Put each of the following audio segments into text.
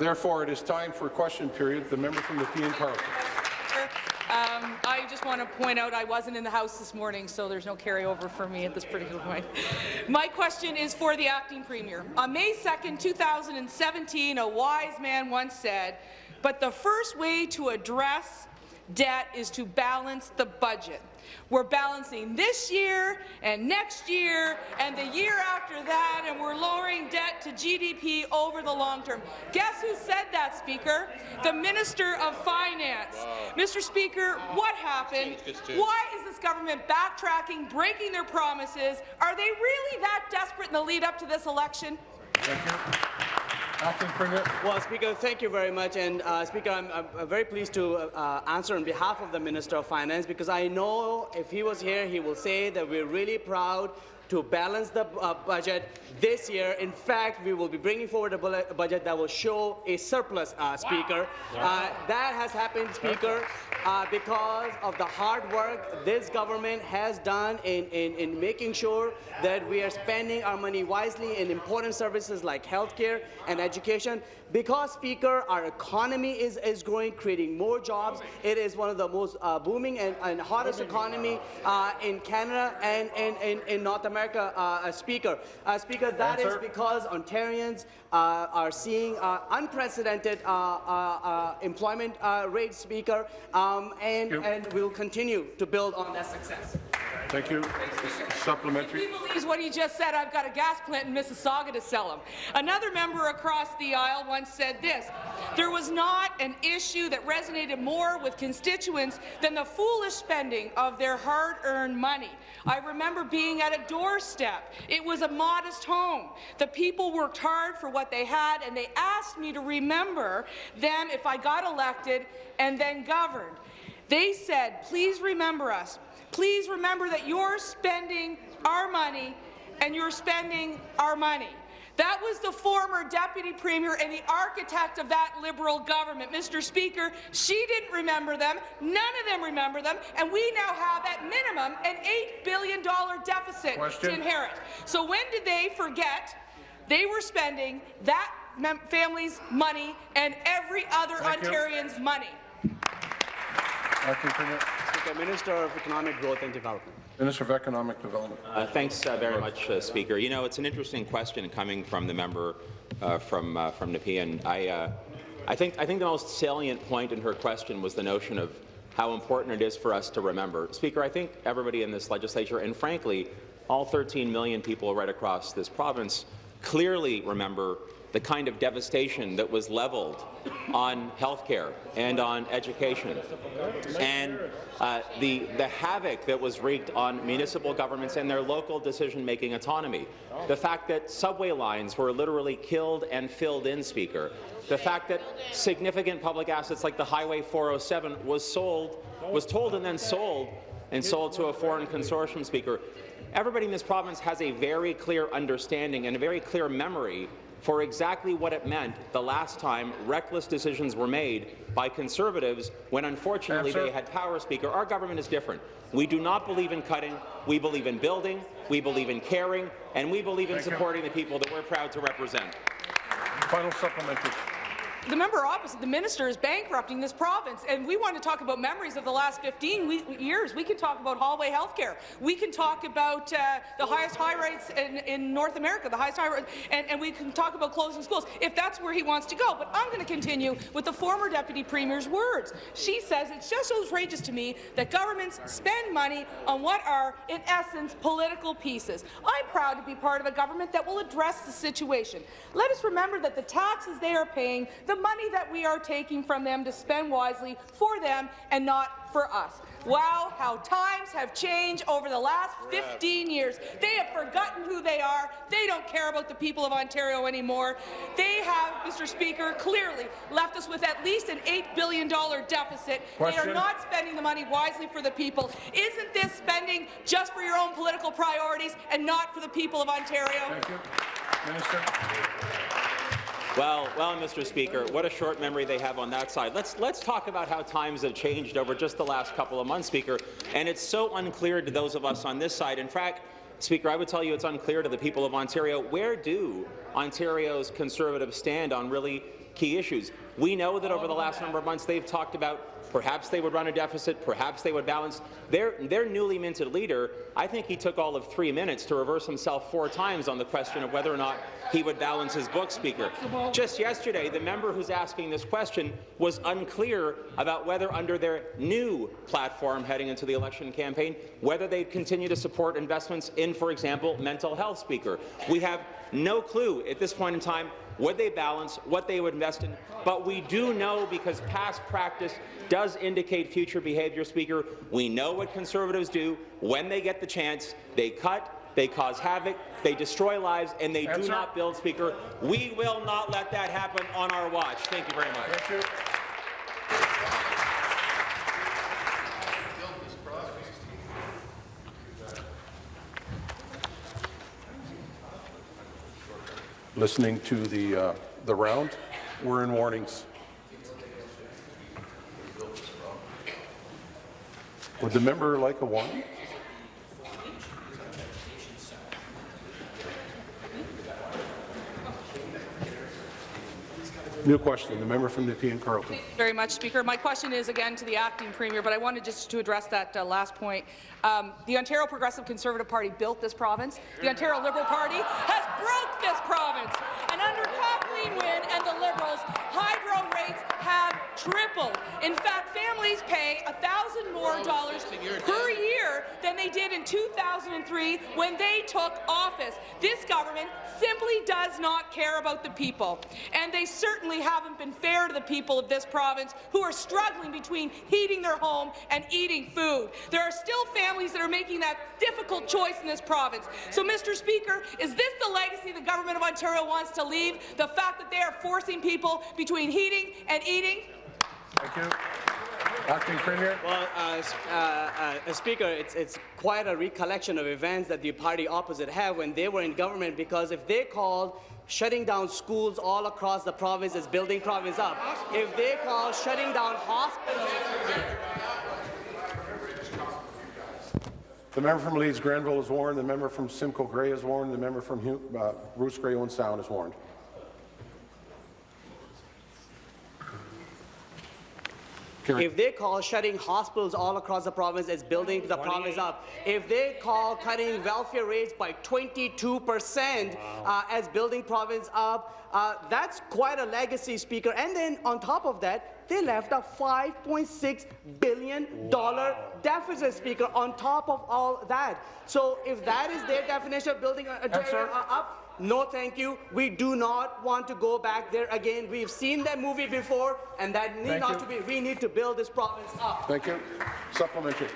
Therefore, it is time for question period. The member from the Nepean Carleton. Um, I just want to point out I wasn't in the House this morning, so there's no carryover for me at this particular point. My question is for the acting premier. On May 2, 2017, a wise man once said, but the first way to address debt is to balance the budget. We're balancing this year and next year and the year after that, and we're lowering debt to GDP over the long term. Guess who said that, Speaker? The Minister of Finance. Wow. Mr. Speaker, wow. what happened? Why is this government backtracking, breaking their promises? Are they really that desperate in the lead up to this election? Well, Speaker, thank you very much. And uh, Speaker, I'm, I'm, very pleased to uh, answer on behalf of the Minister of Finance because I know if he was here, he will say that we're really proud to balance the uh, budget this year. In fact, we will be bringing forward a budget that will show a surplus, uh, Speaker. Wow. Uh, that has happened, Speaker, uh, because of the hard work this government has done in, in, in making sure that we are spending our money wisely in important services like healthcare and education. Because, Speaker, our economy is, is growing, creating more jobs. It is one of the most uh, booming and, and, hottest economy uh, in Canada and in, in, North America, uh, Speaker. Uh, Speaker, that is because Ontarians uh, are seeing uh, unprecedented employment rates, Speaker, um, and, and we'll continue to build on that success. Thank you. Supplementary. If he believes what he just said, I've got a gas plant in Mississauga to sell him. Another member across the aisle once said this, there was not an issue that resonated more with constituents than the foolish spending of their hard-earned money. I remember being at a doorstep. It was a modest home. The people worked hard for what they had, and they asked me to remember them if I got elected and then governed. They said, please remember us. Please remember that you're spending our money and you're spending our money. That was the former deputy premier and the architect of that Liberal government. Mr. Speaker, she didn't remember them. None of them remember them. And we now have, at minimum, an $8 billion deficit Question. to inherit. So when did they forget they were spending that family's money and every other Thank Ontarian's you. money? Speaker, Minister of Economic Growth and Development. Minister of Economic Development. Uh, thanks uh, very much, uh, Speaker. You know, it's an interesting question coming from the member uh, from uh, from Nepean. I uh, I think I think the most salient point in her question was the notion of how important it is for us to remember. Speaker, I think everybody in this legislature, and frankly, all 13 million people right across this province, clearly remember the kind of devastation that was leveled on healthcare and on education, and uh, the, the havoc that was wreaked on municipal governments and their local decision-making autonomy. The fact that subway lines were literally killed and filled in, Speaker. The fact that significant public assets like the Highway 407 was sold, was told and then sold, and sold to a foreign consortium, Speaker. Everybody in this province has a very clear understanding and a very clear memory for exactly what it meant the last time reckless decisions were made by Conservatives when, unfortunately, Answer. they had power, Speaker. Our government is different. We do not believe in cutting. We believe in building. We believe in caring. And we believe in Thank supporting you. the people that we're proud to represent. Final supplementary the member opposite, the minister, is bankrupting this province. And we want to talk about memories of the last 15 we years. We can talk about hallway health care. We can talk about uh, the highest high rates in, in, North America, the highest high rates, and, and, we can talk about closing schools, if that's where he wants to go. But I'm going to continue with the former deputy premier's words. She says it's just outrageous to me that governments spend money on what are, in essence, political pieces. I'm proud to be part of a government that will address the situation. Let us remember that the taxes they are paying, the money that we are taking from them to spend wisely for them and not for us. Wow, how times have changed over the last 15 years. They have forgotten who they are. They don't care about the people of Ontario anymore. They have, Mr. Speaker, clearly left us with at least an $8 billion deficit. Question. They are not spending the money wisely for the people. Isn't this spending just for your own political priorities and not for the people of Ontario? Thank you. Minister. Well, well, Mr. Speaker, what a short memory they have on that side. Let's let's talk about how times have changed over just the last couple of months, Speaker. And it's so unclear to those of us on this side. In fact, Speaker, I would tell you it's unclear to the people of Ontario where do Ontario's Conservatives stand on really key issues. We know that over the last number of months they've talked about perhaps they would run a deficit, perhaps they would balance. Their, their newly minted leader, I think he took all of three minutes to reverse himself four times on the question of whether or not he would balance his book, Speaker. Just yesterday, the member who's asking this question was unclear about whether under their new platform heading into the election campaign, whether they'd continue to support investments in, for example, mental health, Speaker. We have no clue at this point in time what they balance, what they would invest in, but we do know because past practice does indicate future behaviour, Speaker. We know what Conservatives do when they get the chance. They cut, they cause havoc, they destroy lives, and they do not build, Speaker. We will not let that happen on our watch. Thank you very much. Listening to the, uh, the round, we're in warnings. Would the member like a warning? New question, the member from Nepean Carleton. very much, Speaker. My question is again to the acting premier, but I wanted just to address that uh, last point. Um, the Ontario Progressive Conservative Party built this province. The Ontario Liberal Party has broke this province. And under Wynne and the Liberals, hydro rates have tripled. In fact, families pay 1,000 more dollars per year than they did in 2003 when they took office. This government simply does not care about the people, and they certainly haven't been fair to the people of this province who are struggling between heating their home and eating food. There are still families that are making that difficult choice in this province. So, Mr. Speaker, is this the legacy the government of Ontario wants to leave? The fact that they are forcing people between heating and eating? Thank you. Acting Premier. Well, uh, s- uh, uh, uh, Speaker, it's, it's quite a recollection of events that the party opposite have when they were in government, because if they called shutting down schools all across the province as building province up, if they call shutting down hospitals, The member from Leeds Grenville is warned. The member from Simcoe Grey is warned. The member from Hu- uh, Bruce Grey Owen Sound is warned. If they call shutting hospitals all across the province as building the province up, if they call cutting welfare rates by 22 percent uh, as building province up, uh, that's quite a legacy, Speaker. And then on top of that, they left a 5.6 billion dollar deficit, Speaker. On top of all that, so if that is their definition of building a, a, uh, up. No, thank you. We do not want to go back there again. We've seen that movie before, and that need Thank not you. to be. We need to build this province up. Thank you. Supplementary.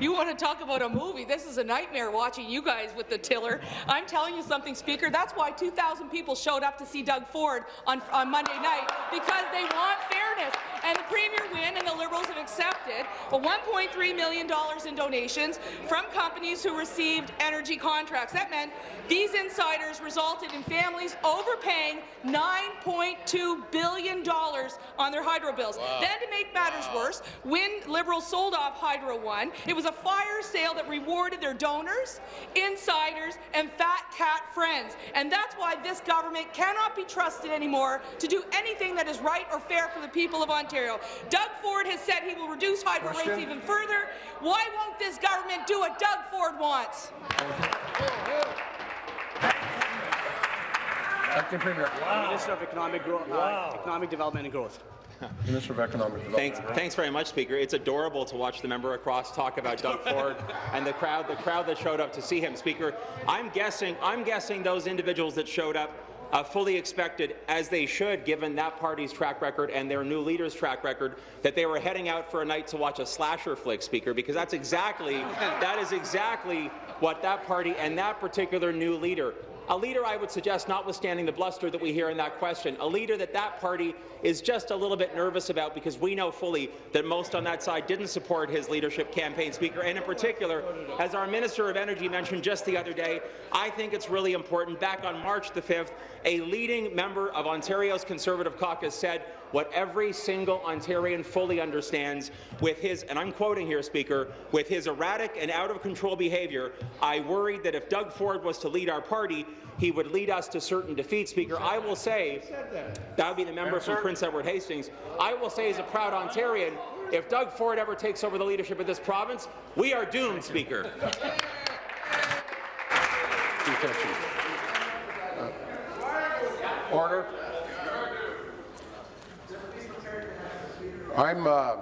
You want to talk about a movie? This is a nightmare watching you guys with the tiller. I'm telling you something, Speaker. That's why 2,000 people showed up to see Doug Ford on, on Monday night because they want fairness. And the Premier Wynne and the Liberals have accepted a $1.3 million in donations from companies who received energy contracts. That meant these insiders resulted in families overpaying $9.2 billion on their hydro bills. Then, to make matters worse, when Liberals sold off Hydro One, it was a fire sale that rewarded their donors, insiders, and fat cat friends. And that's why this government cannot be trusted anymore to do anything that is right or fair for the people of Ontario. Doug Ford has said he will reduce hydro rates even further. Why won't this government do what Doug Ford wants? Acting Premier. Minister of Economic, Gro- uh, Economic Development and Growth. Minister of Economic Development. Thanks, thanks very much, Speaker. It's adorable to watch the member across talk about Doug Ford and the crowd, the crowd that showed up to see him. Speaker, I'm guessing, I'm guessing those individuals that showed up uh, fully expected, as they should, given that party's track record and their new leader's track record, that they were heading out for a night to watch a slasher flick, Speaker, because that's exactly, that is exactly what that party and that particular new leader a leader I would suggest, notwithstanding the bluster that we hear in that question, a leader that that party is just a little bit nervous about because we know fully that most on that side didn't support his leadership campaign, Speaker. And in particular, as our Minister of Energy mentioned just the other day, I think it's really important. Back on March the 5th, a leading member of Ontario's Conservative caucus said what every single Ontarian fully understands with his, and I'm quoting here, Speaker, with his erratic and out-of-control behaviour, I worried that if Doug Ford was to lead our party, he would lead us to certain defeat. Speaker, I will say, that would be the member from Prince Edward Hastings, I will say as a proud Ontarian, if Doug Ford ever takes over the leadership of this province, we are doomed, Speaker. Uh, Order. I'm uh,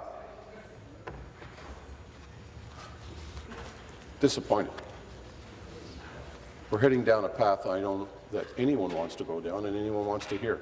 disappointed. We're heading down a path I know that anyone wants to go down and anyone wants to hear.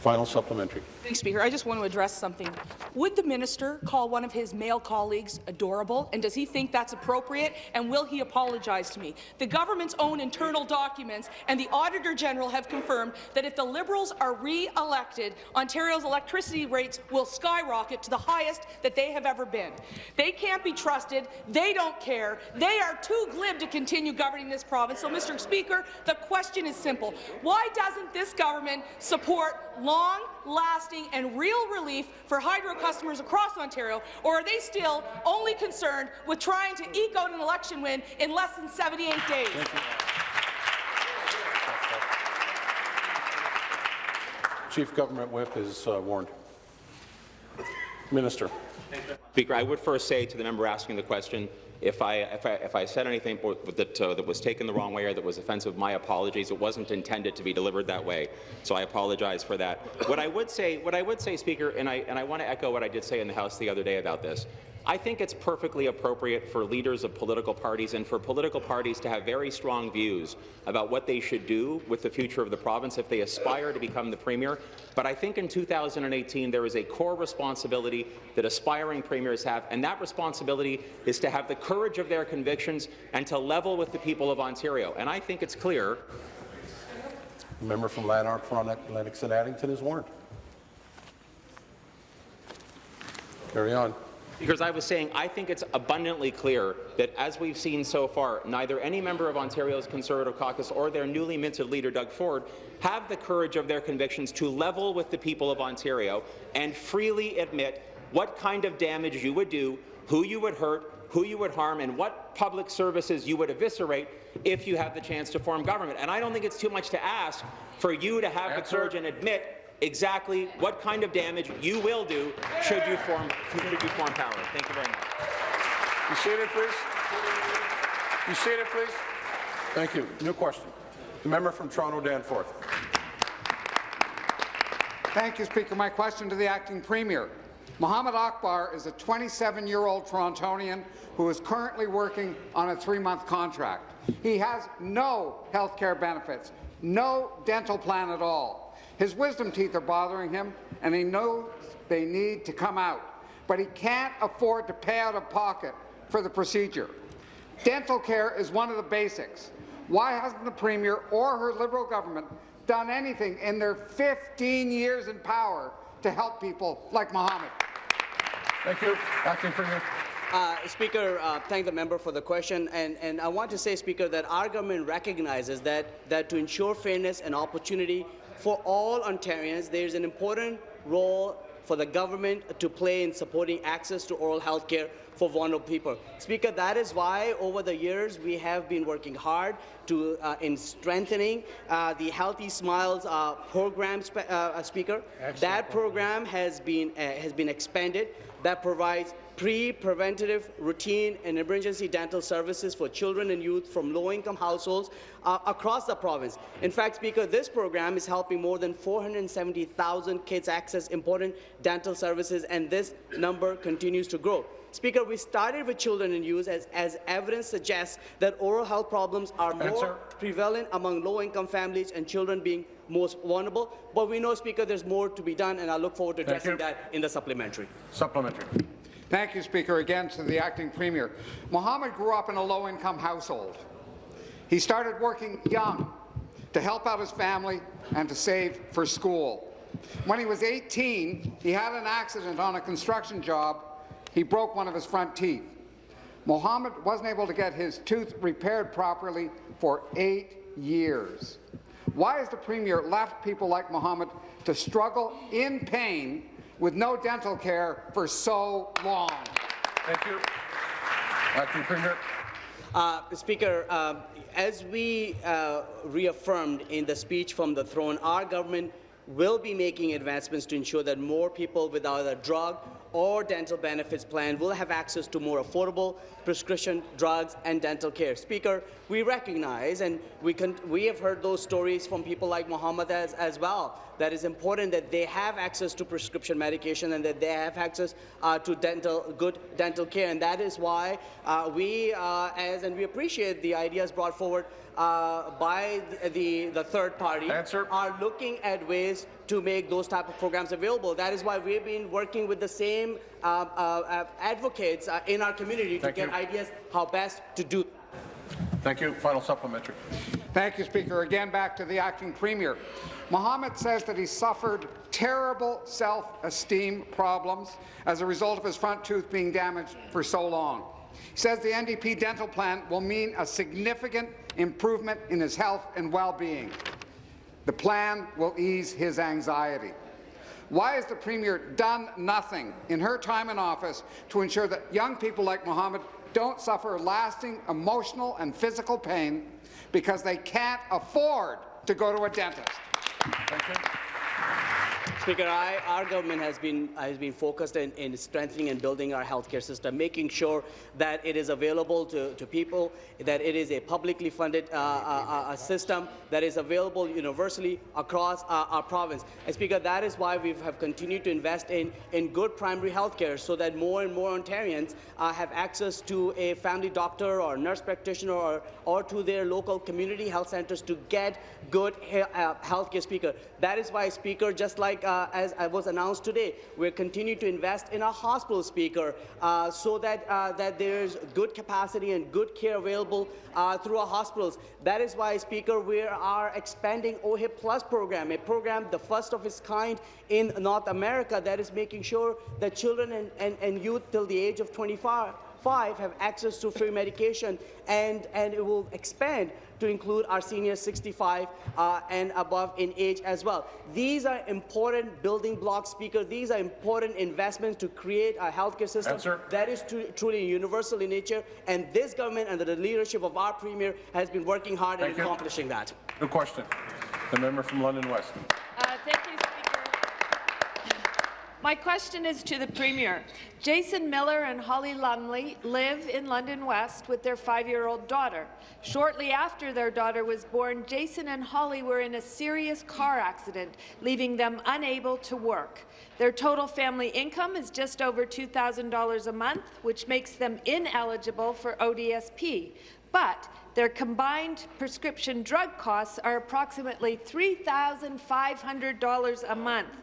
Final supplementary. Speaker. I just want to address something. Would the minister call one of his male colleagues adorable, and does he think that's appropriate, and will he apologize to me? The government's own internal documents and the Auditor General have confirmed that if the Liberals are re-elected, Ontario's electricity rates will skyrocket to the highest that they have ever been. They can't be trusted. They don't care. They are too glib to continue governing this province. So, Mr. Speaker, the question is simple. Why doesn't this government support long-lasting and real relief for hydro customers across Ontario, or are they still only concerned with trying to eke out an election win in less than 78 days? Chief Government Whip is uh, warned. Minister. Speaker, I would first say to the member asking the question, if I, if I, if I said anything that, uh, that was taken the wrong way or that was offensive, my apologies. It wasn't intended to be delivered that way, so I apologize for that. What I would say, what I would say, Speaker, and I, and I want to echo what I did say in the House the other day about this. I think it's perfectly appropriate for leaders of political parties and for political parties to have very strong views about what they should do with the future of the province if they aspire to become the Premier. But I think in 2018 there is a core responsibility that aspiring premiers have, and that responsibility is to have the courage of their convictions and to level with the people of Ontario. And I think it's clear The member from Lanark, Lennox and Addington is warned. Carry on. Because I was saying, I think it's abundantly clear that, as we've seen so far, neither any member of Ontario's Conservative caucus or their newly minted leader, Doug Ford, have the courage of their convictions to level with the people of Ontario and freely admit what kind of damage you would do, who you would hurt, who you would harm, and what public services you would eviscerate if you have the chance to form government. And I don't think it's too much to ask for you to have the courage and admit exactly what kind of damage you will do should you form, should you form power. Thank you very much. You seated, please. You seated, please. Thank you. New question. The member from Toronto Danforth. Thank you, Speaker. My question to the acting premier. Mohammed Akbar is a 27-year-old Torontonian who is currently working on a three-month contract. He has no health care benefits, no dental plan at all. His wisdom teeth are bothering him, and he knows they need to come out, but he can't afford to pay out of pocket for the procedure. Dental care is one of the basics. Why hasn't the Premier or her Liberal government done anything in their 15 years in power to help people like Mohammed? Thank you. Acting Premier. Uh, Speaker, uh, thank the member for the question, and, and I want to say, Speaker, that our government recognizes that, that to ensure fairness and opportunity for all Ontarians, there is an important role for the government to play in supporting access to oral health care for vulnerable people. Speaker, that is why over the years we have been working hard to, uh, in strengthening uh, the Healthy Smiles uh, program, spe uh, Speaker. That program has been, uh, has been expanded. That provides pre-preventative, routine, and emergency dental services for children and youth from low-income households uh, across the province. In fact, Speaker, this program is helping more than 470,000 kids access important dental services, and this number continues to grow. Speaker, we started with children and youth as, as evidence suggests that oral health problems are more Answer. prevalent among low-income families and children being most vulnerable. But we know, Speaker, there's more to be done, and I look forward to addressing that in the supplementary. Supplementary. Thank you, Speaker. Again to the acting premier. Mohammed grew up in a low-income household. He started working young to help out his family and to save for school. When he was 18, he had an accident on a construction job. He broke one of his front teeth. Mohammed wasn't able to get his tooth repaired properly for eight years. Why has the Premier left people like Mohammed to struggle in pain with no dental care for so long? Thank you. Acting Premier. Uh, Speaker, uh, as we uh, reaffirmed in the speech from the throne, our government will be making advancements to ensure that more people without a drug or dental benefits plan will have access to more affordable prescription drugs and dental care. Speaker, we recognize and we, can we have heard those stories from people like Mohammed as, as well that is important that they have access to prescription medication and that they have access uh, to dental, good dental care. And that is why uh, we, uh, as and we appreciate the ideas brought forward uh, by the, the, the third party, Answer. are looking at ways to make those type of programs available. That is why we've been working with the same uh, uh, advocates uh, in our community Thank to get you. Ideas how best to do. Thank you. Final supplementary. Thank you, Speaker. Again, back to the acting premier. Mohammed says that he suffered terrible self-esteem problems as a result of his front tooth being damaged for so long. He says the NDP dental plan will mean a significant improvement in his health and well-being. The plan will ease his anxiety. Why has the Premier done nothing in her time in office to ensure that young people like Mohammed don't suffer lasting emotional and physical pain because they can't afford to go to a dentist? Speaker, I, our government has been has been focused in, in strengthening and building our healthcare system, making sure that it is available to, to people, that it is a publicly funded uh, uh, uh, system that is available universally across our province. And Speaker, that is why we have continued to invest in, in good primary healthcare so that more and more Ontarians uh, have access to a family doctor or nurse practitioner or, or to their local community health centres to get good he uh, healthcare, Speaker. That is why, Speaker, just like uh, as I was announced today, we're continuing to invest in our hospital, Speaker, uh, so that, uh, that there's good capacity and good care available uh, through our hospitals. That is why, Speaker, we are expanding OHIP Plus program, a program the first of its kind in North America that is making sure that children and, and, and youth till the age of 25 five have access to free medication, and, and it will expand to include our seniors 65 uh, and above in age as well. These are important building blocks, Speaker. These are important investments to create a healthcare system Answer. that is truly universal in nature, and this government, under the leadership of our Premier, has been working hard Thank in accomplishing that. Good question. The member from London West. Uh, Thank you, Speaker. My question is to the Premier. Jason Miller and Holly Lumley live in London West with their five-year-old daughter. Shortly after their daughter was born, Jason and Holly were in a serious car accident, leaving them unable to work. Their total family income is just over $2,000 a month, which makes them ineligible for ODSP. But their combined prescription drug costs are approximately $3,500 a month.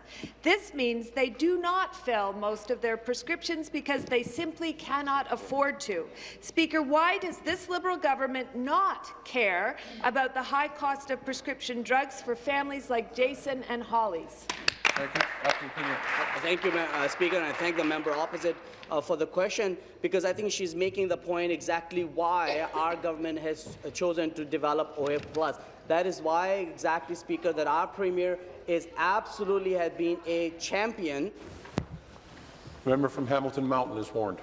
This means they do not fill most of their prescriptions because they simply cannot afford to. Speaker, why does this Liberal government not care about the high cost of prescription drugs for families like Jason and Holly's? Thank you. Acting Premier. Thank you, uh, Speaker, and I thank the member opposite uh, for the question because I think she's making the point exactly why our government has uh, chosen to develop OHIP Plus. That is why, exactly, Speaker, that our Premier is absolutely has been a champion The member from Hamilton Mountain is warned.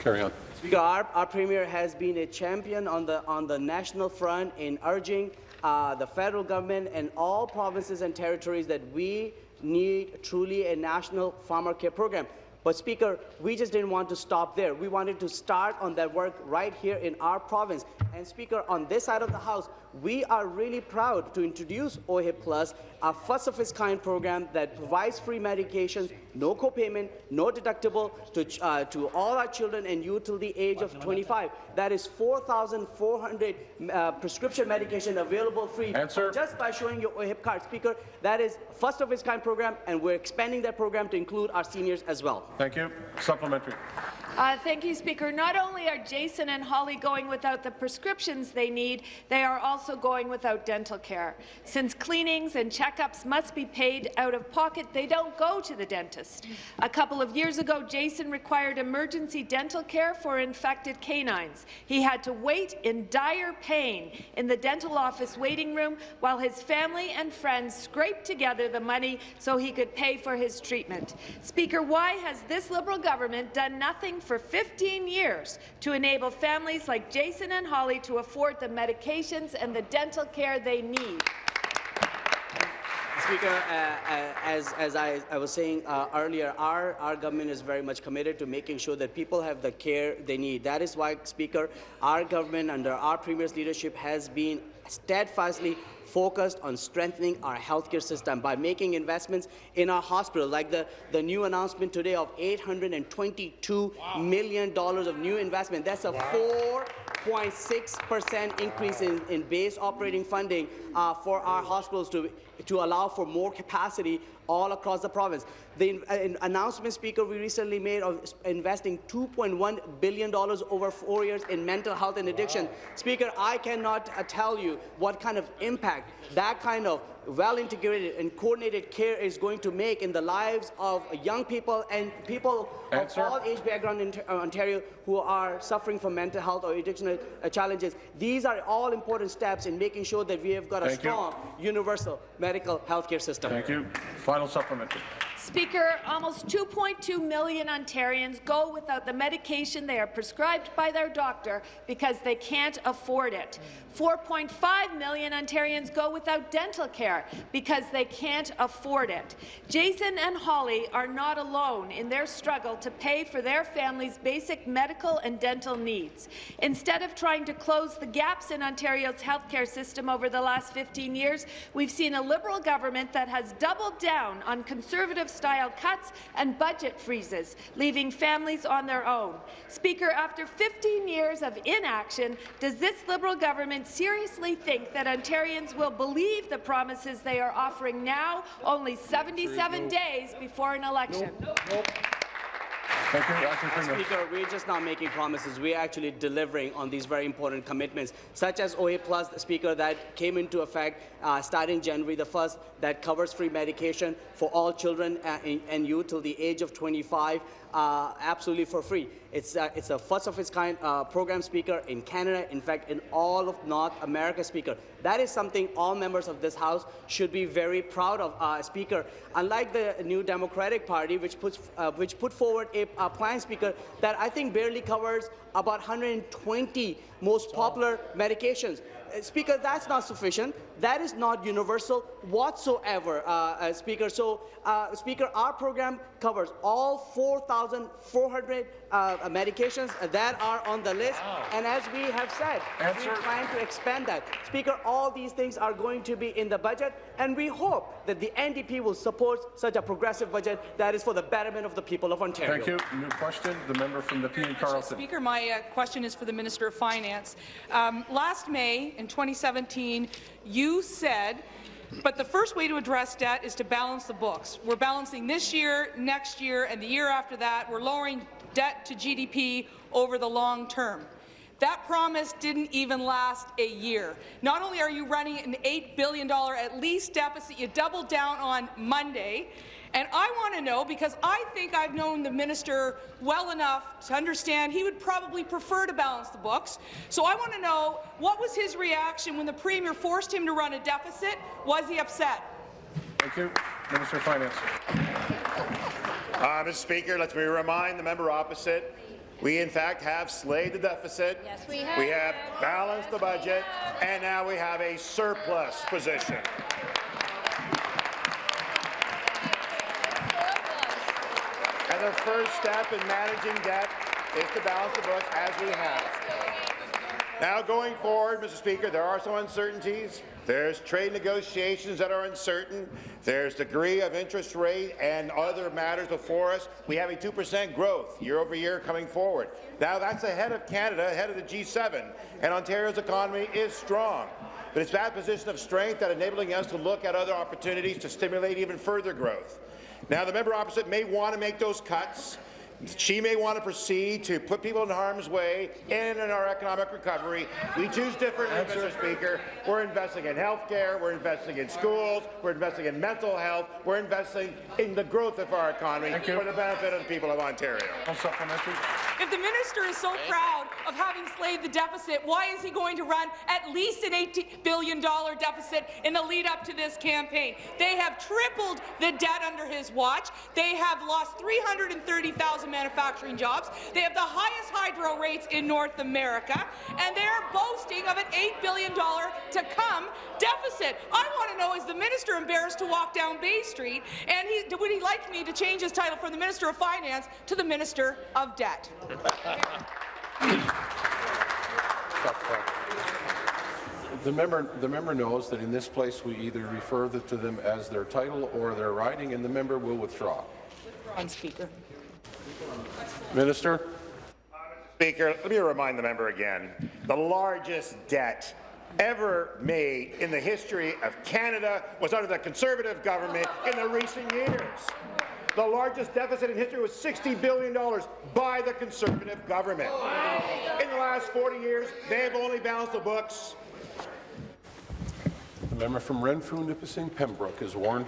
Carry on. Speaker, our, our Premier has been a champion on the, on the national front in urging uh, the federal government and all provinces and territories that we need truly a national pharmacare program. But Speaker, we just didn't want to stop there. We wanted to start on that work right here in our province. And Speaker, on this side of the House, we are really proud to introduce OHIP Plus, a first-of-its-kind program that provides free medications, no copayment, no deductible to, uh, to all our children and youth till the age of 25. That is 4,400 uh, prescription medication available free Answer. just by showing your OHIP card. Speaker, that is first-of-its-kind program, and we're expanding that program to include our seniors as well. Thank you. Supplementary. Uh, thank you, Speaker. Not only are Jason and Holly going without the prescriptions they need, they are also going without dental care. Since cleanings and checkups must be paid out of pocket, they don't go to the dentist. A couple of years ago, Jason required emergency dental care for infected canines. He had to wait in dire pain in the dental office waiting room while his family and friends scraped together the money so he could pay for his treatment. Speaker, why has this Liberal government done nothing for 15 years to enable families like Jason and Holly to afford the medications and the dental care they need? Speaker, uh, uh, as, as I, I was saying uh, earlier, our, our government is very much committed to making sure that people have the care they need. That is why, Speaker, our government under our Premier's leadership has been steadfastly focused on strengthening our healthcare system by making investments in our hospital, like the, the new announcement today of $822 million of new investment. That's a 4.6% increase in, in base operating funding uh, for our hospitals to, to allow for more capacity all across the province. The uh, announcement, Speaker, we recently made of investing $2.1 billion over four years in mental health and addiction. Speaker, I cannot uh, tell you what kind of impact that kind of well-integrated and coordinated care is going to make in the lives of young people and people Answer. of all age background in uh, Ontario who are suffering from mental health or addiction uh, challenges. These are all important steps in making sure that we have got a Thank you. strong, universal medical health care system. Thank you. Final supplementary. Speaker, almost 2.2 million Ontarians go without the medication they are prescribed by their doctor because they can't afford it. 4.5 million Ontarians go without dental care because they can't afford it. Jason and Holly are not alone in their struggle to pay for their family's basic medical and dental needs. Instead of trying to close the gaps in Ontario's healthcare system over the last 15 years, we've seen a Liberal government that has doubled down on conservative-style cuts and budget freezes, leaving families on their own. Speaker, after 15 years of inaction, does this Liberal government seriously think that Ontarians will believe the promises they are offering now, only 77 days before an election? Thank you. Acting Premier. Speaker, we're just not making promises. We're actually delivering on these very important commitments, such as OHIP Plus, Speaker, that came into effect uh, starting January the 1st, that covers free medication for all children uh, and, and youth till the age of 25, uh, absolutely for free. It's, uh, it's a first of its kind uh, program, Speaker, in Canada, in fact, in all of North America, Speaker. That is something all members of this House should be very proud of, uh, Speaker. Unlike the New Democratic Party, which, puts, uh, which put forward a, a plan, Speaker, that I think barely covers about 120 most popular medications. Speaker, that's not sufficient. That is not universal whatsoever, uh, uh, Speaker. So, uh, Speaker, our program covers all 4,400 uh, medications that are on the list. And as we have said, Answer. we plan to expand that. Speaker, all these things are going to be in the budget, and we hope that the NDP will support such a progressive budget that is for the betterment of the people of Ontario. Thank you. New question. The member from the Nepean Carleton. Speaker, my uh, question is for the Minister of Finance. Um, last May, in 2017, you said but the first way to address debt is to balance the books. We're balancing this year, next year, and the year after that. We're lowering debt to GDP over the long term. That promise didn't even last a year. Not only are you running an $8 billion at least deficit, you doubled down on Monday, and I want to know, because I think I've known the minister well enough to understand he would probably prefer to balance the books. So I want to know, what was his reaction when the Premier forced him to run a deficit? Was he upset? Thank you. Minister of Finance. Uh, Mr. Speaker, let me remind the member opposite, we in fact have slayed the deficit. Yes, we have. We have balanced the budget, and now we have a surplus position. And the first step in managing debt is to balance the books as we have. Now, going forward, Mr. Speaker, there are some uncertainties. There's trade negotiations that are uncertain. There's degree of interest rate and other matters before us. We have a 2% growth year over year coming forward. Now, that's ahead of Canada, ahead of the G7, and Ontario's economy is strong. But it's that position of strength that enabling us to look at other opportunities to stimulate even further growth. Now, the member opposite may want to make those cuts. She may want to proceed to put people in harm's way in, in our economic recovery. We choose differently, Mr. Speaker. We're investing in health care, we're investing in schools, we're investing in mental health, we're investing in the growth of our economy for the benefit of the people of Ontario. If the minister is so proud of having slayed the deficit, why is he going to run at least an $80 billion deficit in the lead up to this campaign? They have tripled the debt under his watch. They have lost 330,000 manufacturing jobs. They have the highest hydro rates in North America, and they're boasting of an $8 billion to come deficit. I want to know, is the minister embarrassed to walk down Bay Street, and he, would he like me to change his title from the Minister of Finance to the Minister of Debt? Stop the member, the member knows that in this place we either refer the- to them as their title or their riding, and the member will withdraw. On Speaker. Minister? Speaker, let me remind the member again, the largest debt ever made in the history of Canada was under the Conservative government in the recent years. The largest deficit in history was $60 billion by the Conservative government. In the last 40 years, they have only balanced the books The member from Renfrew, Nipissing, Pembroke is warned.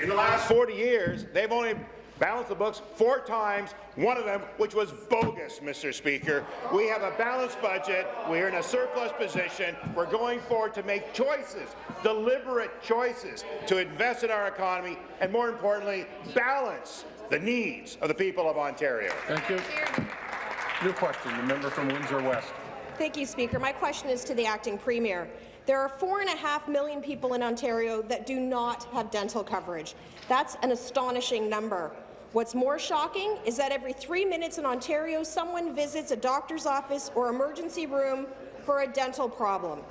In the last 40 years, they've only balanced the books four times, one of them which was bogus, Mr. Speaker. We have a balanced budget. We're in a surplus position. We're going forward to make choices, deliberate choices, to invest in our economy and, more importantly, balance the needs of the people of Ontario. Thank you. New question, the member from Windsor West. Thank you, Speaker. My question is to the acting premier. There are four and a half million people in Ontario that do not have dental coverage. That's an astonishing number. What's more shocking is that every three minutes in Ontario, someone visits a doctor's office or emergency room for a dental problem.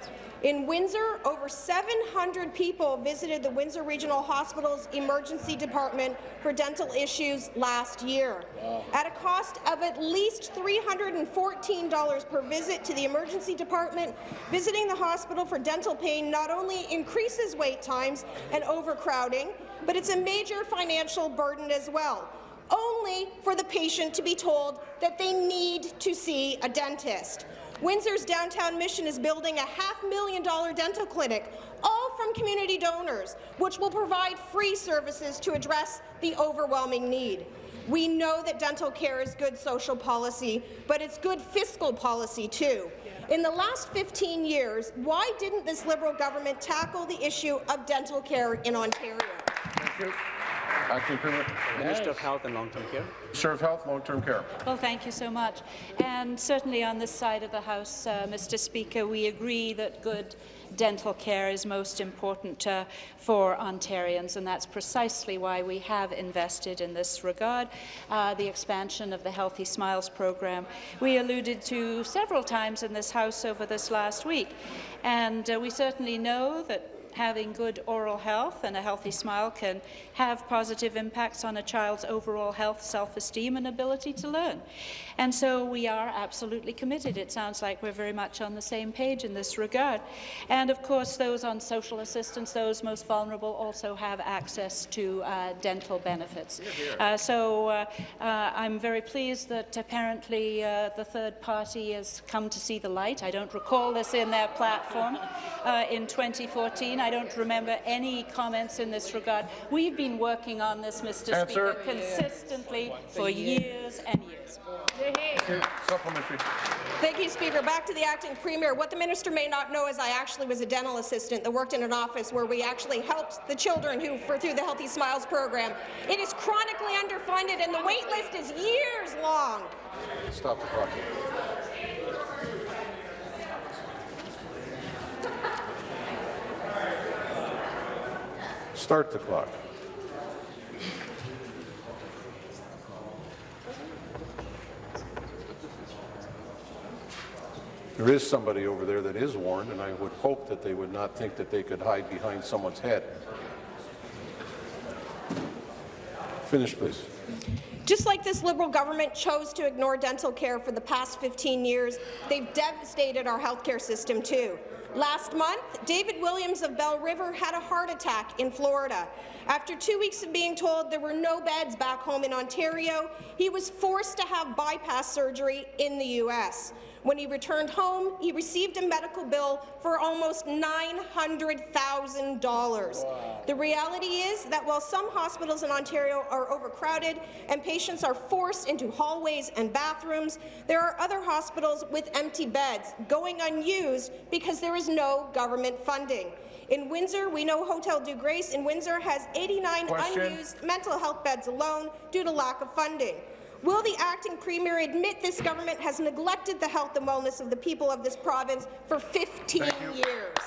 In Windsor, over 700 people visited the Windsor Regional Hospital's emergency department for dental issues last year. At a cost of at least $314 per visit to the emergency department, visiting the hospital for dental pain not only increases wait times and overcrowding, but it's a major financial burden as well only for the patient to be told that they need to see a dentist. Windsor's downtown mission is building a half million dollar dental clinic, all from community donors, which will provide free services to address the overwhelming need. We know that dental care is good social policy, but it's good fiscal policy too. In the last 15 years, why didn't this Liberal government tackle the issue of dental care in Ontario? Thank you. Acting Premier. Minister of Health and Long-Term Care. Minister of Health, Long-Term Care. Well, thank you so much. And certainly on this side of the House, uh, Mr. Speaker, we agree that good dental care is most important uh, for Ontarians, and that's precisely why we have invested in this regard. Uh, the expansion of the Healthy Smiles program we alluded to several times in this House over this last week, and uh, we certainly know that having good oral health and a healthy smile can have positive impacts on a child's overall health, self-esteem and ability to learn. And so we are absolutely committed. It sounds like we're very much on the same page in this regard. And of course, those on social assistance, those most vulnerable, also have access to uh, dental benefits. Uh, so uh, uh, I'm very pleased that apparently uh, the third party has come to see the light. I don't recall this in their platform uh, in 2014. I don't remember any comments in this regard. We've been working on this, Mr. Answer. Speaker, consistently for years and years. Supplementary. Thank you, Speaker. Back to the acting premier. What the minister may not know is I actually was a dental assistant that worked in an office where we actually helped the children who for through the Healthy Smiles program. It is chronically underfunded and the wait list is years long. Stop the clock. Start the clock. there is somebody over there that is warned, and I would hope that they would not think that they could hide behind someone's head. Finish, please. Just like this Liberal government chose to ignore dental care for the past 15 years, they've devastated our healthcare system too. Last month, David Williams of Belle River had a heart attack in Florida. After two weeks of being told there were no beds back home in Ontario, he was forced to have bypass surgery in the U.S. When he returned home, he received a medical bill for almost $900,000. The reality is that while some hospitals in Ontario are overcrowded and patients are forced into hallways and bathrooms, there are other hospitals with empty beds going unused because there is no government funding. In Windsor, we know Hotel-Dieu Grace in Windsor has 89 Question. unused mental health beds alone due to lack of funding. Will the acting premier admit this government has neglected the health and wellness of the people of this province for 15 years?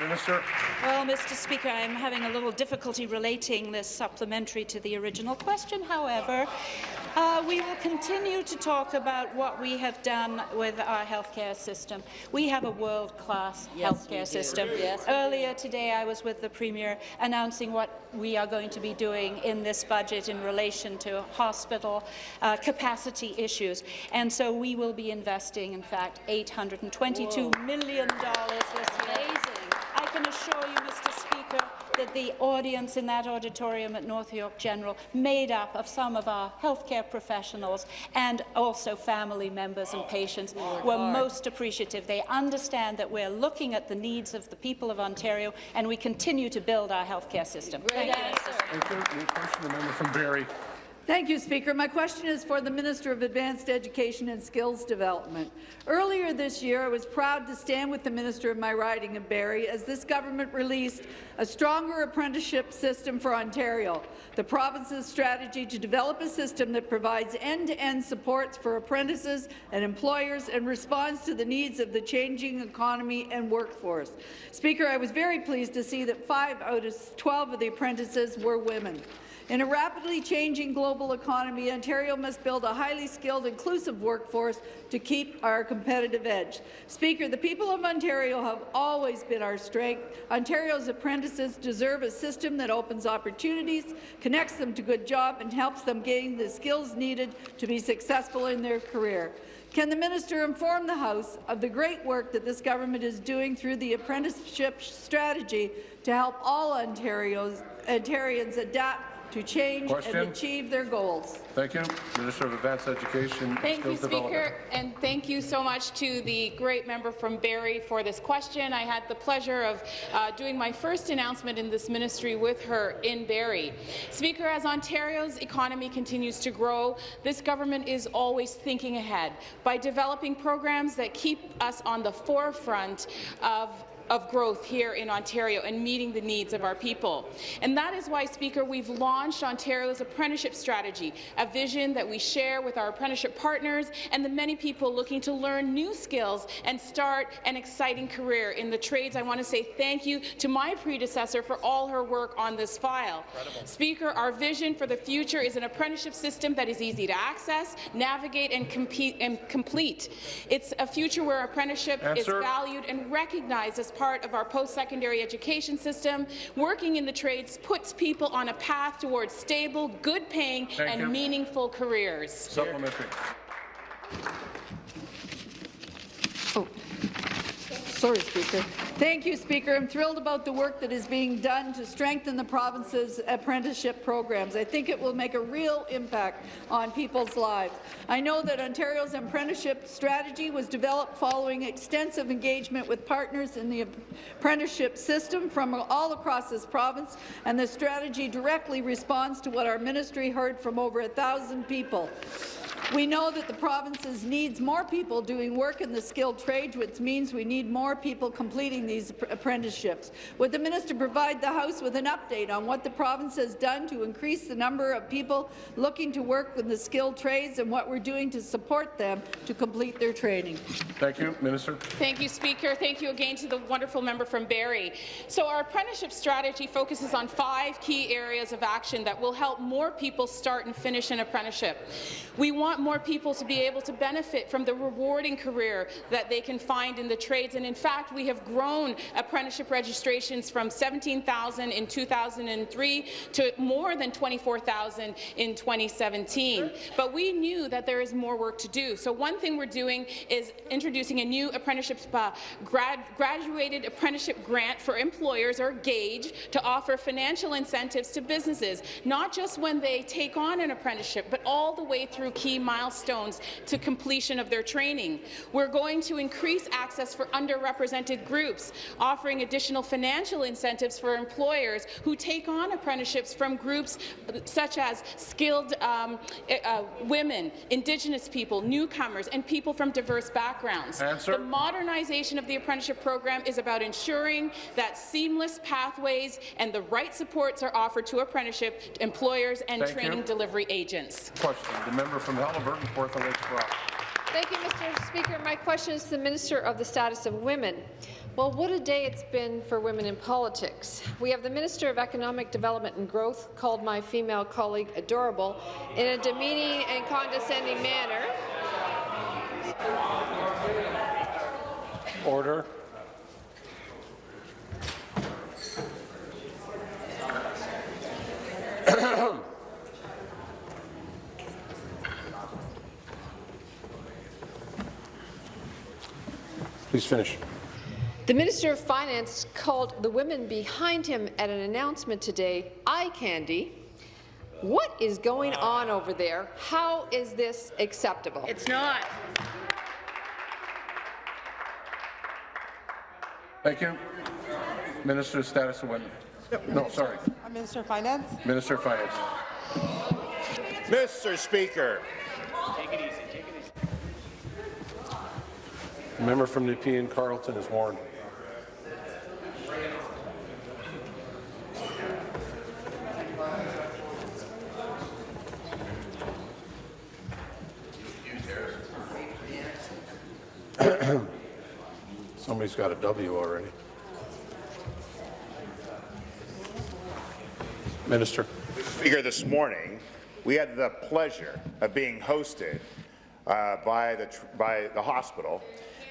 Minister. Well, Mr. Speaker, I'm having a little difficulty relating this supplementary to the original question. However, uh, we will continue to talk about what we have done with our healthcare system. We have a world-class healthcare system. Earlier today, I was with the Premier announcing what we are going to be doing in this budget in relation to hospital uh, capacity issues. And so we will be investing, in fact, $822 million this year. I can assure you, Mr. Speaker, that the audience in that auditorium at North York General, made up of some of our healthcare professionals and also family members and patients, oh, were most appreciative. They understand that we're looking at the needs of the people of Ontario, and we continue to build our healthcare system. Thank you, Mr. Speaker. Thank you. New question, the member from Barrie. Thank you, Speaker. My question is for the Minister of Advanced Education and Skills Development. Earlier this year, I was proud to stand with the Minister of my riding of Barrie as this government released a stronger apprenticeship system for Ontario, the province's strategy to develop a system that provides end-to-end supports for apprentices and employers and responds to the needs of the changing economy and workforce. Speaker, I was very pleased to see that five out of 12 of the apprentices were women. In a rapidly changing global economy, Ontario must build a highly skilled, inclusive workforce to keep our competitive edge. Speaker, the people of Ontario have always been our strength. Ontario's apprentices deserve a system that opens opportunities, connects them to good jobs, and helps them gain the skills needed to be successful in their career. Can the minister inform the House of the great work that this government is doing through the apprenticeship strategy to help all Ontarios, Ontarians adapt to change Question. and achieve their goals? Thank you. Minister of Advanced Education and Thank you, Skills Development. Speaker, and thank you so much to the great member from Barrie for this question. I had the pleasure of uh, doing my first announcement in this ministry with her in Barrie. Speaker, as Ontario's economy continues to grow, this government is always thinking ahead by developing programs that keep us on the forefront of of growth here in Ontario and meeting the needs of our people. And that is why, Speaker, we've launched Ontario's apprenticeship strategy, a vision that we share with our apprenticeship partners and the many people looking to learn new skills and start an exciting career in the trades. I want to say thank you to my predecessor for all her work on this file. Incredible. Speaker, our vision for the future is an apprenticeship system that is easy to access, navigate and, compete, and complete. It's a future where apprenticeship Answer. is valued and recognized as part of our post-secondary education system. Working in the trades puts people on a path towards stable, good-paying and you. meaningful careers. Supplementary. Oh. Sorry, Speaker. Thank you, Speaker. I'm thrilled about the work that is being done to strengthen the province's apprenticeship programs. I think it will make a real impact on people's lives. I know that Ontario's apprenticeship strategy was developed following extensive engagement with partners in the apprenticeship system from all across this province, and the strategy directly responds to what our ministry heard from over a thousand people. We know that the provinces needs more people doing work in the skilled trades, which means we need more people completing these apprenticeships. Would the minister provide the House with an update on what the province has done to increase the number of people looking to work in the skilled trades and what we're doing to support them to complete their training? Thank you, Minister. Thank you, Speaker. Thank you again to the wonderful member from Barrie. So our apprenticeship strategy focuses on five key areas of action that will help more people start and finish an apprenticeship. We want more people to be able to benefit from the rewarding career that they can find in the trades, and in fact, we have grown apprenticeship registrations from 17,000 in 2003 to more than 24,000 in 2017. But we knew that there is more work to do. So one thing we're doing is introducing a new apprenticeship uh, grad, graduated apprenticeship grant for employers or GAGE to offer financial incentives to businesses, not just when they take on an apprenticeship, but all the way through key milestones to completion of their training. We're going to increase access for underrepresented groups, offering additional financial incentives for employers who take on apprenticeships from groups such as skilled um, uh, women, Indigenous people, newcomers, and people from diverse backgrounds. Answer. The modernization of the apprenticeship program is about ensuring that seamless pathways and the right supports are offered to apprenticeship employers and Thank you. training delivery agents. Question. The member from Haliburton, Kawartha Lakes Brock. Thank you, Mr. Speaker. My question is to the Minister of the Status of Women. Well, what a day it's been for women in politics. We have the Minister of Economic Development and Growth called my female colleague adorable in a demeaning and condescending manner. Order. Please finish. The Minister of Finance called the women behind him at an announcement today eye candy. What is going on over there? How is this acceptable? It's not. Thank you. Minister of Status of Women. No, sorry. Minister of Finance. Minister of Finance. Mr. Speaker, The member from Nepean Carleton is warned. Somebody's got a W already. Minister. Speaker, this morning, we had the pleasure of being hosted uh, by, the, tr- by the hospital,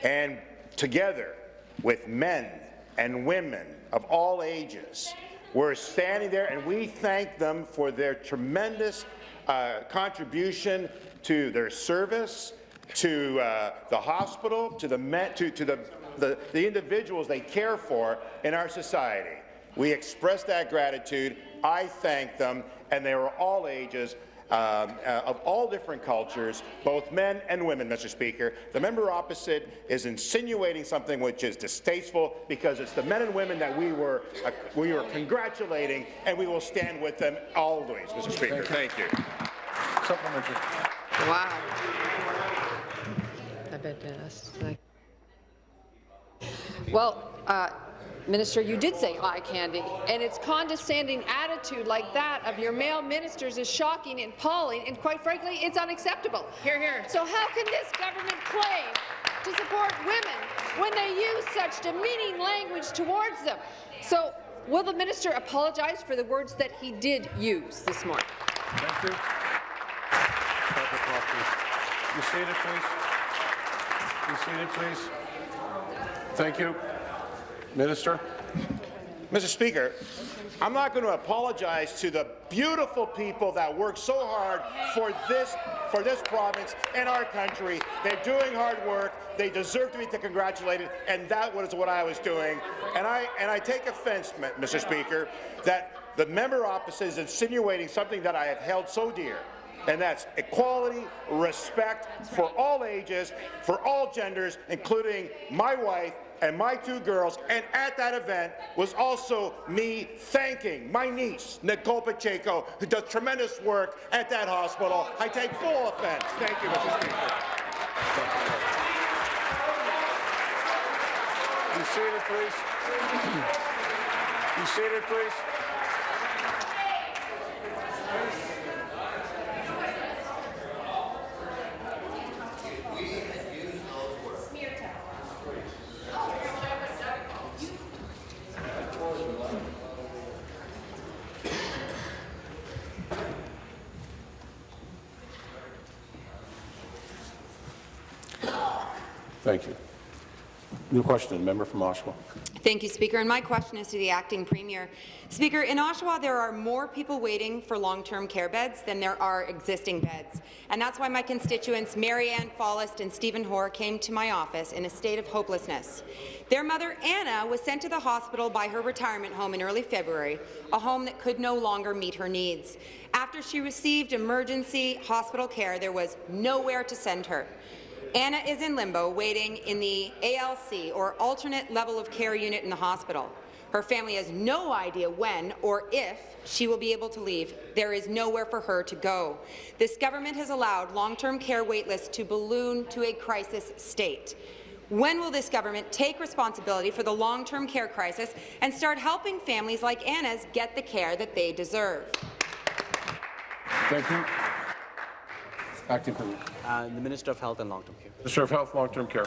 and together with men and women of all ages, we're standing there and we thank them for their tremendous uh, contribution to their service, to uh, the hospital, to the men, to, to the, the, the individuals they care for in our society. We express that gratitude. I thank them, and they were all ages, um, uh, of all different cultures, both men and women, Mr. Speaker. The member opposite is insinuating something which is distasteful because it's the men and women that we were uh, we were congratulating, and we will stand with them always, Mr. Speaker. Thank you. Supplementary. Wow. I bet that's like. Well, uh, Minister, you did say eye candy, and its condescending attitude like that of your male ministers is shocking and appalling, and quite frankly, it's unacceptable. Hear, hear. So how can this government claim to support women when they use such demeaning language towards them? So will the minister apologize for the words that he did use this morning? Thank you. Stop the clock, please. You seated, please. You seated, please. Thank you. Minister. Mr. Speaker, I'm not going to apologize to the beautiful people that work so hard for this for this province and our country. They're doing hard work. They deserve to be congratulated, and that was what I was doing. And I and I take offense, Mr. Speaker, that the member opposite is insinuating something that I have held so dear. And that's equality, respect for all ages, for all genders, including my wife and my two girls, and at that event was also me thanking my niece, Nicole Pacheco, who does tremendous work at that hospital. I take full offense. Thank you, Mr. Speaker. Be seated, please. Be seated, please. Thank you. Question, member from Oshawa. Thank you, Speaker. And my question is to the acting premier. Speaker, in Oshawa, there are more people waiting for long-term care beds than there are existing beds. And that's why my constituents, Mary Ann Fallist and Stephen Hoare, came to my office in a state of hopelessness. Their mother, Anna, was sent to the hospital by her retirement home in early February, a home that could no longer meet her needs. After she received emergency hospital care, there was nowhere to send her. Anna is in limbo, waiting in the ALC, or alternate level of care unit in the hospital. Her family has no idea when or if she will be able to leave. There is nowhere for her to go. This government has allowed long-term care waitlists to balloon to a crisis state. When will this government take responsibility for the long-term care crisis and start helping families like Anna's get the care that they deserve? Thank you. Acting Premier. Uh, the Minister of Health and Long-Term Care. Minister of Health, Long-Term Care.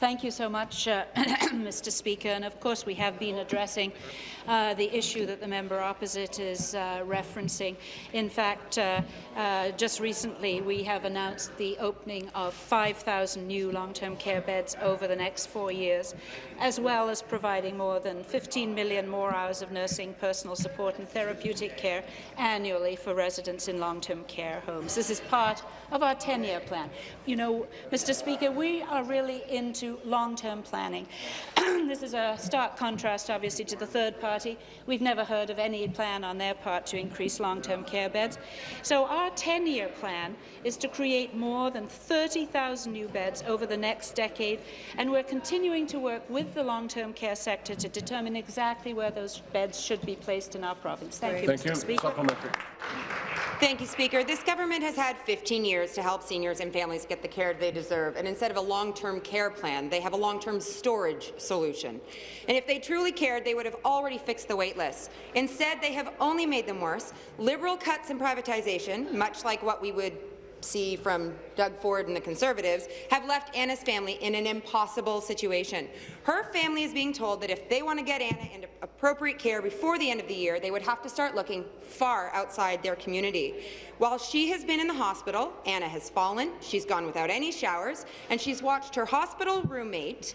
Thank you so much, uh, Mr. Speaker. And of course, we have been addressing uh, the issue that the member opposite is uh, referencing. In fact, uh, uh, just recently, we have announced the opening of 5,000 new long-term care beds over the next four years, as well as providing more than 15 million more hours of nursing, personal support and therapeutic care annually for residents in long-term care homes. This is part of our 10-year plan. You know, Mr. Speaker, we are really into long-term planning. this is a stark contrast, obviously, to the third party. We've never heard of any plan on their part to increase long-term care beds. So our 10-year plan is to create more than 30,000 new beds over the next decade, and we're continuing to work with the long-term care sector to determine exactly where those beds should be placed in our province. Thank you, Thank Mr. you. Speaker. Supplementary. Thank you, Speaker. This government has had 15 years to help seniors and families get the care they deserve, and instead of a long-term care plan, they have a long-term storage solution. And if they truly cared, they would have already fixed the wait lists. Instead, they have only made them worse. Liberal cuts and privatization, much like what we would see from Doug Ford and the Conservatives, have left Anna's family in an impossible situation. Her family is being told that if they want to get Anna into appropriate care before the end of the year, they would have to start looking far outside their community. While she has been in the hospital, Anna has fallen, she's gone without any showers, and she's watched her hospital roommate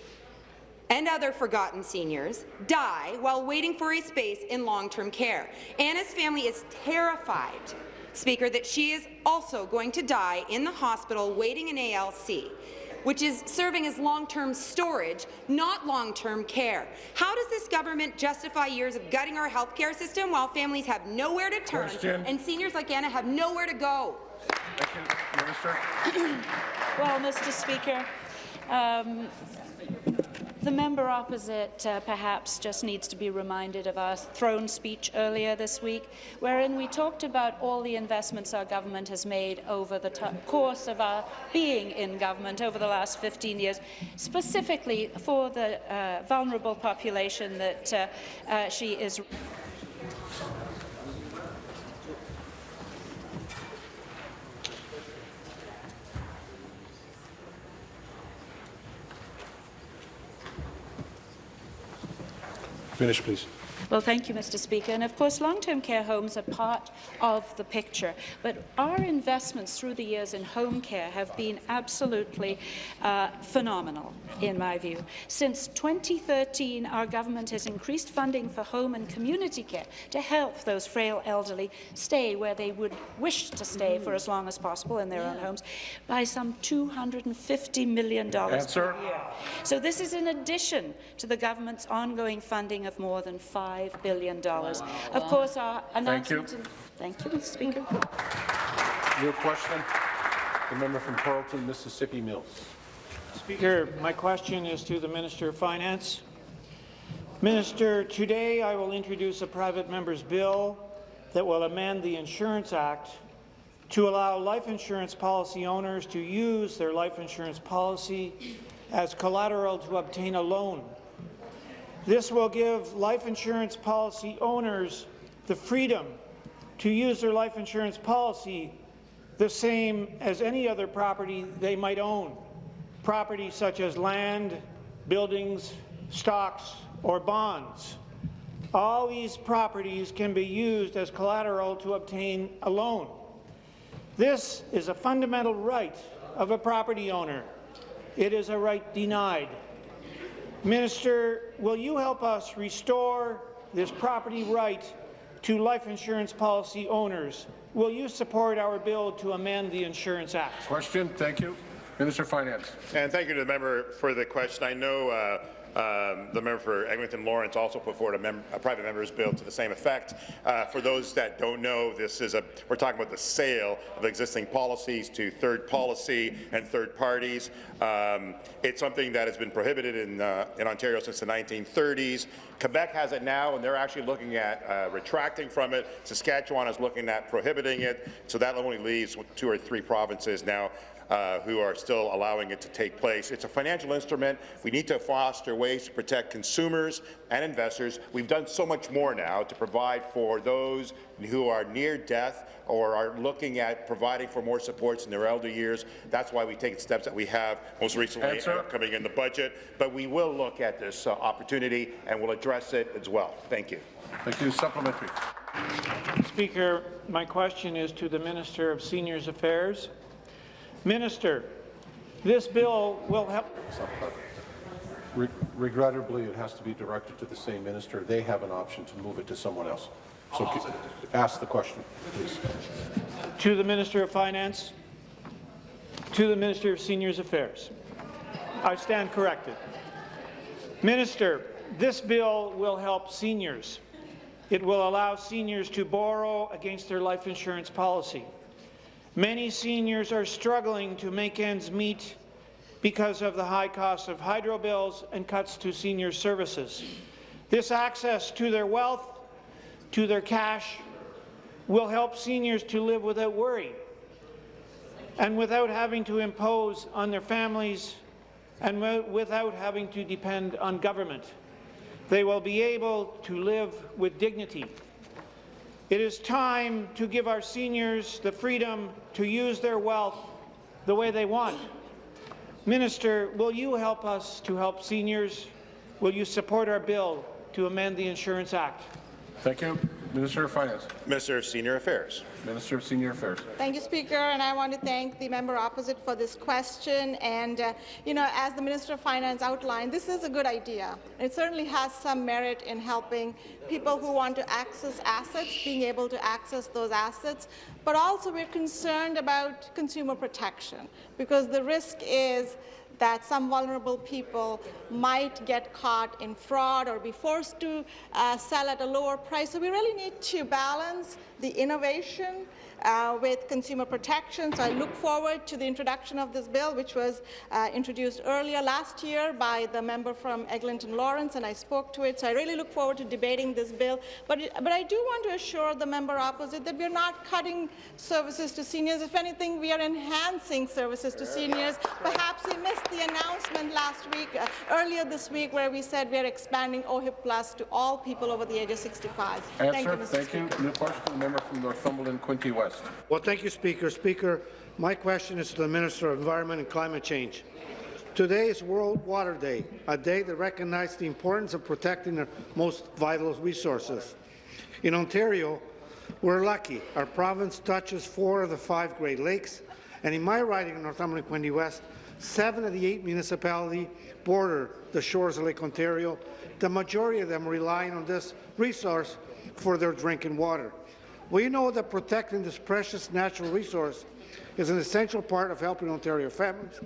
and other forgotten seniors die while waiting for a space in long-term care. Anna's family is terrified Speaker, that she is also going to die in the hospital waiting in ALC, which is serving as long-term storage, not long-term care. How does this government justify years of gutting our healthcare system while families have nowhere to turn Question. and seniors like Anna have nowhere to go? Thank you, Minister. Well, Mr. Speaker, um, the member opposite uh, perhaps just needs to be reminded of our throne speech earlier this week, wherein we talked about all the investments our government has made over the course of our being in government over the last 15 years, specifically for the uh, vulnerable population that uh, uh, she is. Finish, please. Well, thank you, Mr. Speaker. And of course, long-term care homes are part of the picture. But our investments through the years in home care have been absolutely uh, phenomenal, in my view. Since 2013, our government has increased funding for home and community care to help those frail elderly stay where they would wish to stay for as long as possible in their own homes by some $250 million Answer. per year. So this is in addition to the government's ongoing funding of more than $5 billion. Of course, our Thank you. announcement... Thank you, Mr. Speaker. New question. The member from Carleton, Mississippi Mills. Speaker, my question is to the Minister of Finance. Minister, today I will introduce a private member's bill that will amend the Insurance Act to allow life insurance policy owners to use their life insurance policy as collateral to obtain a loan. This will give life insurance policy owners the freedom to use their life insurance policy the same as any other property they might own, property such as land, buildings, stocks, or bonds. All these properties can be used as collateral to obtain a loan. This is a fundamental right of a property owner. It is a right denied. Minister, will you help us restore this property right to life insurance policy owners? Will you support our bill to amend the Insurance Act? Question. Thank you. Minister of Finance. And thank you to the member for the question. I know uh, um, the member for Eglinton Lawrence also put forward a, mem a, private member's bill to the same effect. Uh, for those that don't know, this is a we're talking about the sale of existing policies to third policy and third parties. Um, it's something that has been prohibited in uh, in Ontario since the 1930s. Quebec has it now, and they're actually looking at uh, retracting from it. Saskatchewan is looking at prohibiting it, so that only leaves two or three provinces now uh, who are still allowing it to take place. It's a financial instrument. We need to foster ways to protect consumers and investors. We've done so much more now to provide for those who are near death or are looking at providing for more supports in their elder years. That's why we take the steps that we have most recently uh, coming in the budget. But we will look at this uh, opportunity and we'll address it as well. Thank you. Thank you. Supplementary. Speaker, my question is to the Minister of Seniors Affairs. Minister, this bill will help. Re regrettably, it has to be directed to the same minister. They have an option to move it to someone else. So ask the question, please. To the Minister of Finance, to the Minister of Seniors Affairs. I stand corrected. Minister, this bill will help seniors. It will allow seniors to borrow against their life insurance policy. Many seniors are struggling to make ends meet because of the high cost of hydro bills and cuts to senior services. This access to their wealth, to their cash, will help seniors to live without worry and without having to impose on their families and without having to depend on government. They will be able to live with dignity it is time to give our seniors the freedom to use their wealth the way they want. Minister, will you help us to help seniors? Will you support our bill to amend the Insurance Act? Thank you. Minister of Finance. Minister of Senior Affairs. Minister of Senior Affairs. Thank you, Speaker, and I want to thank the member opposite for this question. And, uh, you know, as the Minister of Finance outlined, this is a good idea. It certainly has some merit in helping people who want to access assets, being able to access those assets. But also we're concerned about consumer protection, because the risk is that some vulnerable people might get caught in fraud or be forced to uh, sell at a lower price. So we really need to balance the innovation uh, with consumer protection. So I look forward to the introduction of this bill, which was uh, introduced earlier last year by the member from Eglinton Lawrence, and I spoke to it. So I really look forward to debating this bill. But, but I do want to assure the member opposite that we're not cutting services to seniors. If anything, we are enhancing services to seniors. Perhaps he missed the announcement last week, uh, earlier this week, where we said we are expanding OHIP Plus to all people over the age of 65. Answer. Thank you, Mr. Thank Speaker. you. New question, the member from Northumberland, Quinte West. Well, thank you, Speaker. Speaker, my question is to the Minister of Environment and Climate Change. Today is World Water Day, a day that recognizes the importance of protecting our most vital resources. In Ontario, we're lucky. Our province touches four of the five Great Lakes, and in my riding in Northumberland Quinte West, seven of the eight municipalities border the shores of Lake Ontario. The majority of them relying on this resource for their drinking water. We know that protecting this precious natural resource is an essential part of helping Ontario families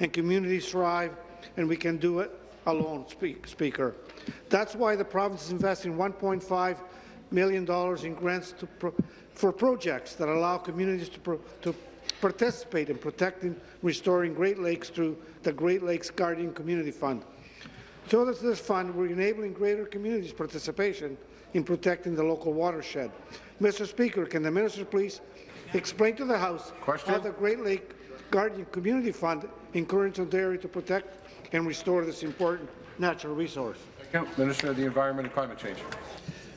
and communities thrive, and we can do it alone, speak, Speaker. That's why the province is investing $1.5 million in grants pro for projects that allow communities to, pro to participate in protecting restoring Great Lakes through the Great Lakes Guardian Community Fund. Through this fund, we're enabling greater communities' participation in protecting the local watershed. Mr. Speaker, can the minister please explain to the House Question? how the Great Lake Guardian Community Fund encourages Ontario to protect and restore this important natural resource? Minister of the Environment and Climate Change.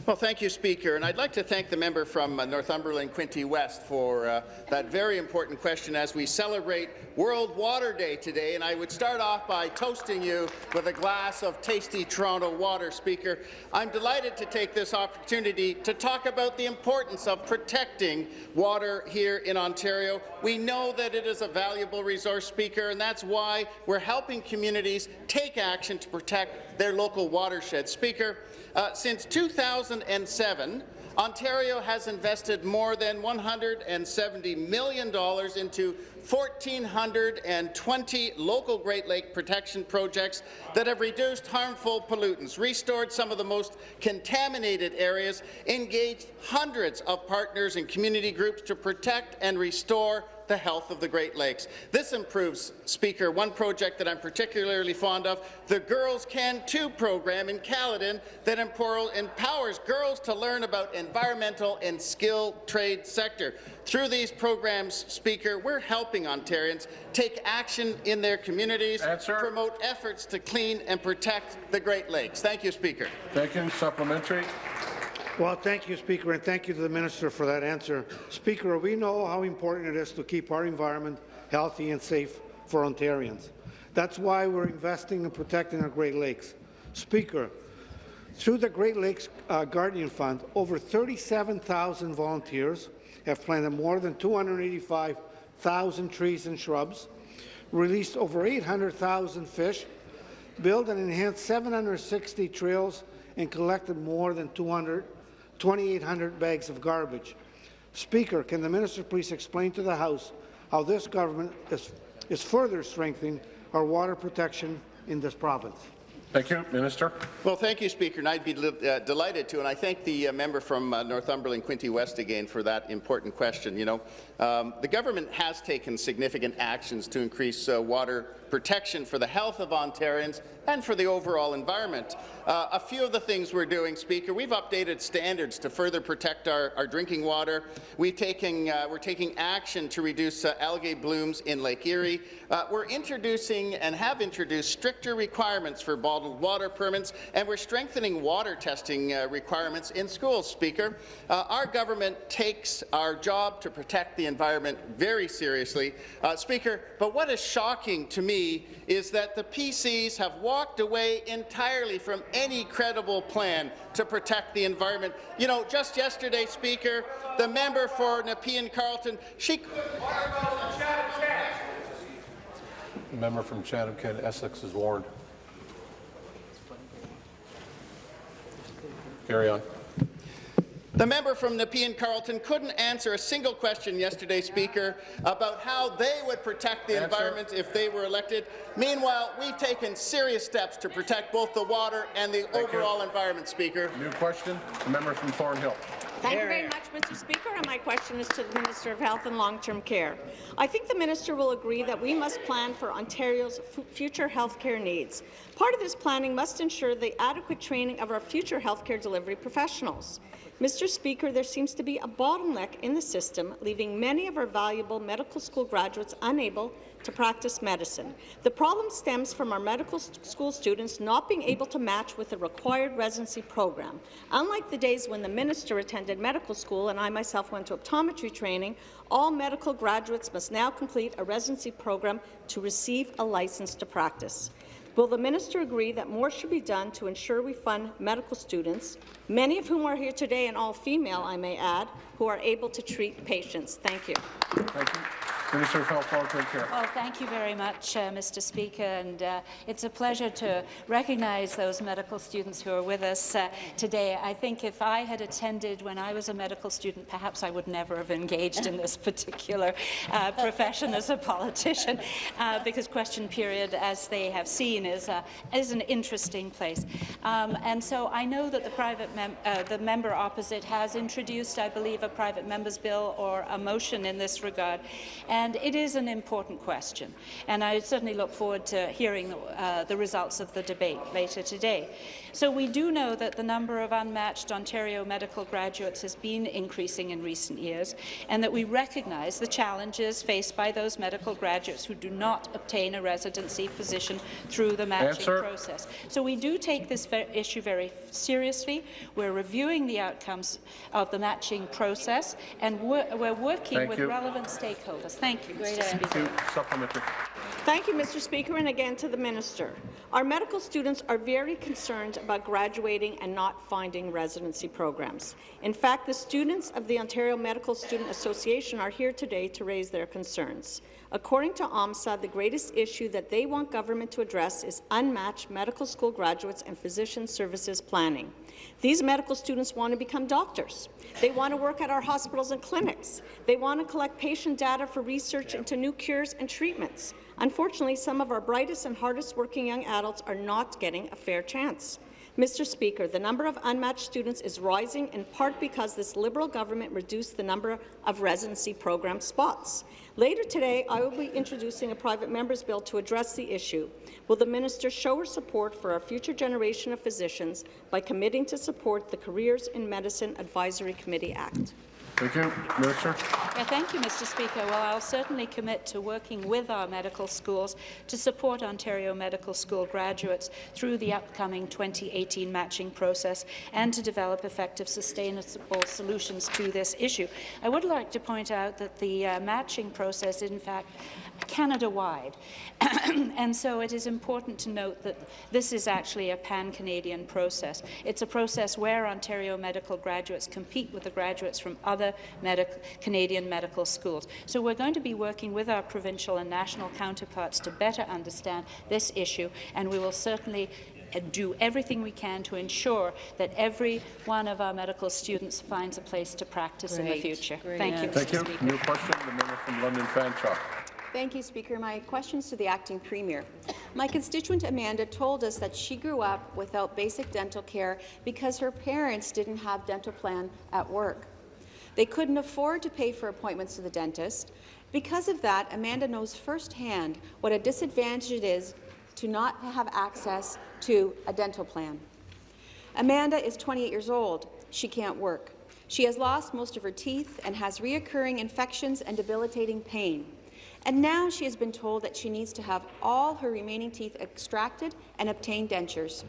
Well, thank you, Speaker. And I'd like to thank the member from uh, Northumberland, Quinte West, for uh, that very important question as we celebrate World Water Day today. And I would start off by toasting you with a glass of tasty Toronto water, Speaker. I'm delighted to take this opportunity to talk about the importance of protecting water here in Ontario. We know that it is a valuable resource, Speaker, and that's why we're helping communities take action to protect their local watersheds. Speaker, uh, since 2007, Ontario has invested more than $170 million into 1,420 local Great Lake protection projects that have reduced harmful pollutants, restored some of the most contaminated areas, engaged hundreds of partners and community groups to protect and restore the health of the Great Lakes. This improves, Speaker, one project that I'm particularly fond of, the Girls Can Too program in Caledon that empowers girls to learn about environmental and skilled trade sector. Through these programs, Speaker, we're helping Ontarians take action in their communities, Answer. promote efforts to clean and protect the Great Lakes. Thank you, Speaker. Thank you. Supplementary. Well, thank you, Speaker, and thank you to the Minister for that answer. Speaker, we know how important it is to keep our environment healthy and safe for Ontarians. That's why we're investing in protecting our Great Lakes. Speaker, through the Great Lakes uh, Guardian Fund, over 37,000 volunteers have planted more than 285,000 trees and shrubs, released over 800,000 fish, built and enhanced 760 trails, and collected more than 200 2,800 bags of garbage. Speaker, can the minister please explain to the House how this government is, is further strengthening our water protection in this province? Thank you. Minister. Well, thank you, Speaker, and I'd be uh, delighted to. And I thank the uh, member from uh, Northumberland, Quinte West, again for that important question. You know, um, the government has taken significant actions to increase uh, water protection for the health of Ontarians and for the overall environment. Uh, a few of the things we're doing, Speaker, we've updated standards to further protect our, our drinking water. We've taken, uh, we're taking action to reduce uh, algae blooms in Lake Erie. Uh, we're introducing and have introduced stricter requirements for bottled water permits, and we're strengthening water testing uh, requirements in schools, Speaker. Uh, our government takes our job to protect the environment very seriously. Speaker, but what is shocking to me is that the PCs have walked away entirely from any credible plan to protect the environment. You know, just yesterday, Speaker, the member for Nepean Carleton, she The member from Chatham-Kent Essex is warned. Carry on. The member from Nepean Carleton couldn't answer a single question yesterday, Speaker, about how they would protect the Answer. environment if they were elected. Meanwhile, we've taken serious steps to protect both the water and the Thank you. overall environment, Speaker. New question. The member from Thornhill. Thank you very much, Mr. Speaker, and my question is to the Minister of Health and Long-Term Care. I think the minister will agree that we must plan for Ontario's future health care needs. Part of this planning must ensure the adequate training of our future health care delivery professionals. Mr. Speaker, there seems to be a bottleneck in the system, leaving many of our valuable medical school graduates unable to practice medicine. The problem stems from our medical school students not being able to match with the required residency program. Unlike the days when the minister attended medical school and I myself went to optometry training, all medical graduates must now complete a residency program to receive a license to practice. Will the minister agree that more should be done to ensure we fund medical students, many of whom are here today and all female, I may add, who are able to treat patients? Thank you. Thank you. Minister of Health, Long-Term Care. Well, thank you very much, uh, Mr. Speaker, and uh, it's a pleasure to recognize those medical students who are with us uh, today. I think if I had attended when I was a medical student, perhaps I would never have engaged in this particular uh, profession as a politician, uh, because question period, as they have seen, is, uh, is an interesting place. Um, and so I know that the private mem the member opposite has introduced, I believe, a private member's bill or a motion in this regard. And it is an important question, and I certainly look forward to hearing uh, the results of the debate later today. So we do know that the number of unmatched Ontario medical graduates has been increasing in recent years, and that we recognise the challenges faced by those medical graduates who do not obtain a residency position through the matching Answer. process. So we do take this issue very seriously. We're reviewing the outcomes of the matching process, and we're, we're working Thank with you. relevant stakeholders. Thank you, Mr. Speaker. Thank you. Supplementary. Thank you, Mr. Speaker, and again to the minister. Our medical students are very concerned about graduating and not finding residency programs. In fact, the students of the Ontario Medical Student Association are here today to raise their concerns. According to OMSA, the greatest issue that they want government to address is unmatched medical school graduates and physician services planning. These medical students want to become doctors. They want to work at our hospitals and clinics. They want to collect patient data for research into new cures and treatments. Unfortunately, some of our brightest and hardest working young adults are not getting a fair chance. Mr. Speaker, the number of unmatched students is rising in part because this Liberal government reduced the number of residency program spots. Later today, I will be introducing a private member's bill to address the issue. Will the minister show her support for our future generation of physicians by committing to support the Careers in Medicine Advisory Committee Act? Thank you. Minister. Yeah, thank you, Mr. Speaker. Well, I'll certainly commit to working with our medical schools to support Ontario Medical School graduates through the upcoming 2018 matching process and to develop effective, sustainable solutions to this issue. I would like to point out that the uh, matching process in fact, Canada-wide, and so it is important to note that this is actually a pan-Canadian process. It's a process where Ontario medical graduates compete with the graduates from other medic Canadian medical schools. So we're going to be working with our provincial and national counterparts to better understand this issue, and we will certainly uh, do everything we can to ensure that every one of our medical students finds a place to practice in the future. Great. Thank you, Thank Mr. you. Speaker. New question, the member from London Fanshawe. Thank you, Speaker. My question is to the acting premier. My constituent Amanda told us that she grew up without basic dental care because her parents didn't have dental plan at work. They couldn't afford to pay for appointments to the dentist. Because of that, Amanda knows firsthand what a disadvantage it is to not have access to a dental plan. Amanda is 28 years old. She can't work. She has lost most of her teeth and has reoccurring infections and debilitating pain. And now she has been told that she needs to have all her remaining teeth extracted and obtain dentures.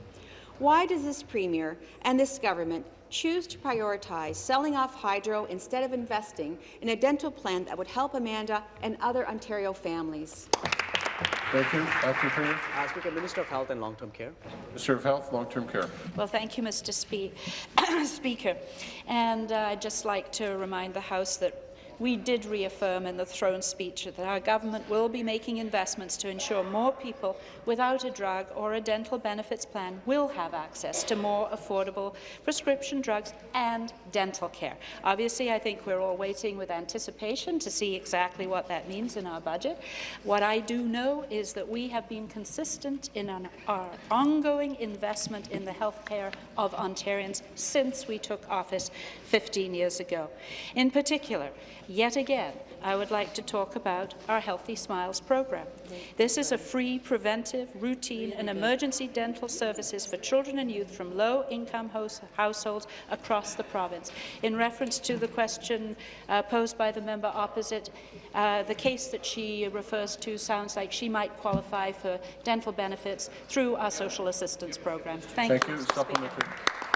Why does this Premier and this government choose to prioritize selling off hydro instead of investing in a dental plan that would help Amanda and other Ontario families? Thank you. Acting Premier. Uh, Speaker, Minister of Health and Long-Term Care. Minister of Health, Long-Term Care. Well, thank you, Mr. Spe Speaker. And uh, I'd just like to remind the House that we did reaffirm in the throne speech that our government will be making investments to ensure more people without a drug or a dental benefits plan will have access to more affordable prescription drugs and dental care. Obviously, I think we're all waiting with anticipation to see exactly what that means in our budget. What I do know is that we have been consistent in an, our ongoing investment in the health care of Ontarians since we took office 15 years ago. In particular, Yet again, I would like to talk about our Healthy Smiles program. This is a free, preventive, routine and emergency dental services for children and youth from low-income households across the province. In reference to the question uh, posed by the member opposite, uh, the case that she refers to sounds like she might qualify for dental benefits through our social assistance program. Thank, Thank you. you.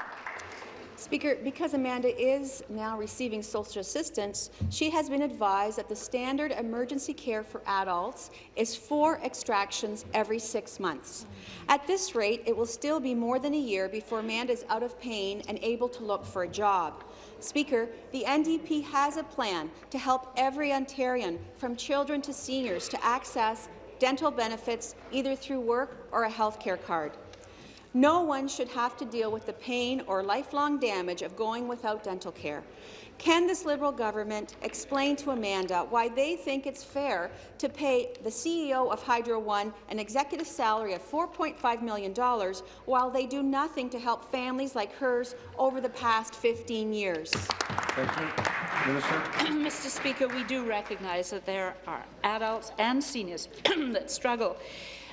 Speaker, because Amanda is now receiving social assistance, she has been advised that the standard emergency care for adults is four extractions every six months. At this rate, it will still be more than a year before Amanda is out of pain and able to look for a job. Speaker, the NDP has a plan to help every Ontarian, from children to seniors, to access dental benefits either through work or a health care card. No one should have to deal with the pain or lifelong damage of going without dental care. Can this Liberal government explain to Amanda why they think it's fair to pay the CEO of Hydro One an executive salary of $4.5 million while they do nothing to help families like hers over the past 15 years? Thank you. Minister. Mr. Speaker, we do recognize that there are adults and seniors that struggle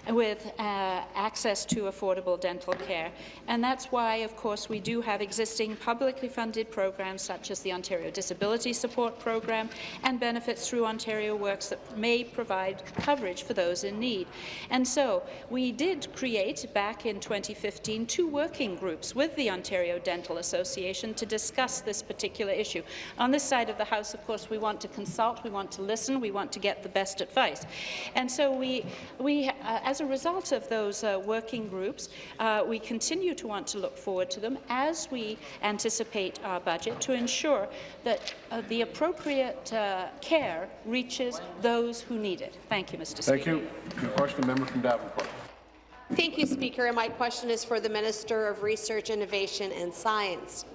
with uh, access to affordable dental care. And that's why, of course, we do have existing publicly funded programs such as the Ontario Disability Support Program and Benefits Through Ontario Works that may provide coverage for those in need. And so we did create, back in 2015, two working groups with the Ontario Dental Association to discuss this particular issue. On this side of the House, of course, we want to consult, we want to listen, we want to get the best advice. And so we, we uh, as a result of those uh, working groups, uh, we continue to want to look forward to them as we anticipate our budget to ensure that uh, the appropriate uh, care reaches those who need it. Thank you, Mr. Thank Speaker. you. Question, member from Davenport. Thank you, Speaker. And my question is for the Minister of Research, Innovation and Science.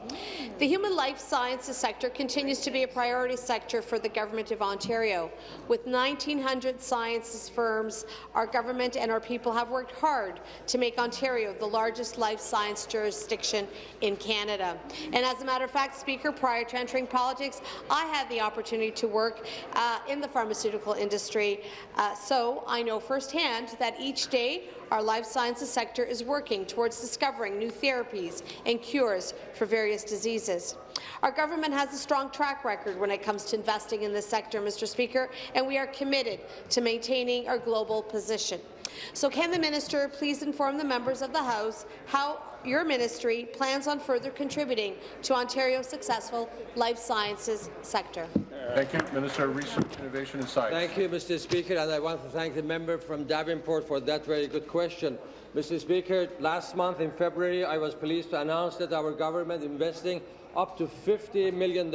The human life sciences sector continues to be a priority sector for the Government of Ontario. With 1,900 sciences firms, our government and our people have worked hard to make Ontario the largest life science jurisdiction in Canada. And as a matter of fact, Speaker, prior to entering politics, I had the opportunity to work uh, in the pharmaceutical industry, uh, so I know firsthand that each day our life sciences sector is working towards discovering new therapies and cures for various diseases. Our government has a strong track record when it comes to investing in this sector, Mr. Speaker, and we are committed to maintaining our global position. So can the minister please inform the members of the House how your ministry plans on further contributing to Ontario's successful life sciences sector? Thank you. Minister of Research, Innovation and Science. Thank you, Mr. Speaker, and I want to thank the member from Davenport for that very good question. Mr. Speaker, last month in February, I was pleased to announce that our government is investing up to $50 million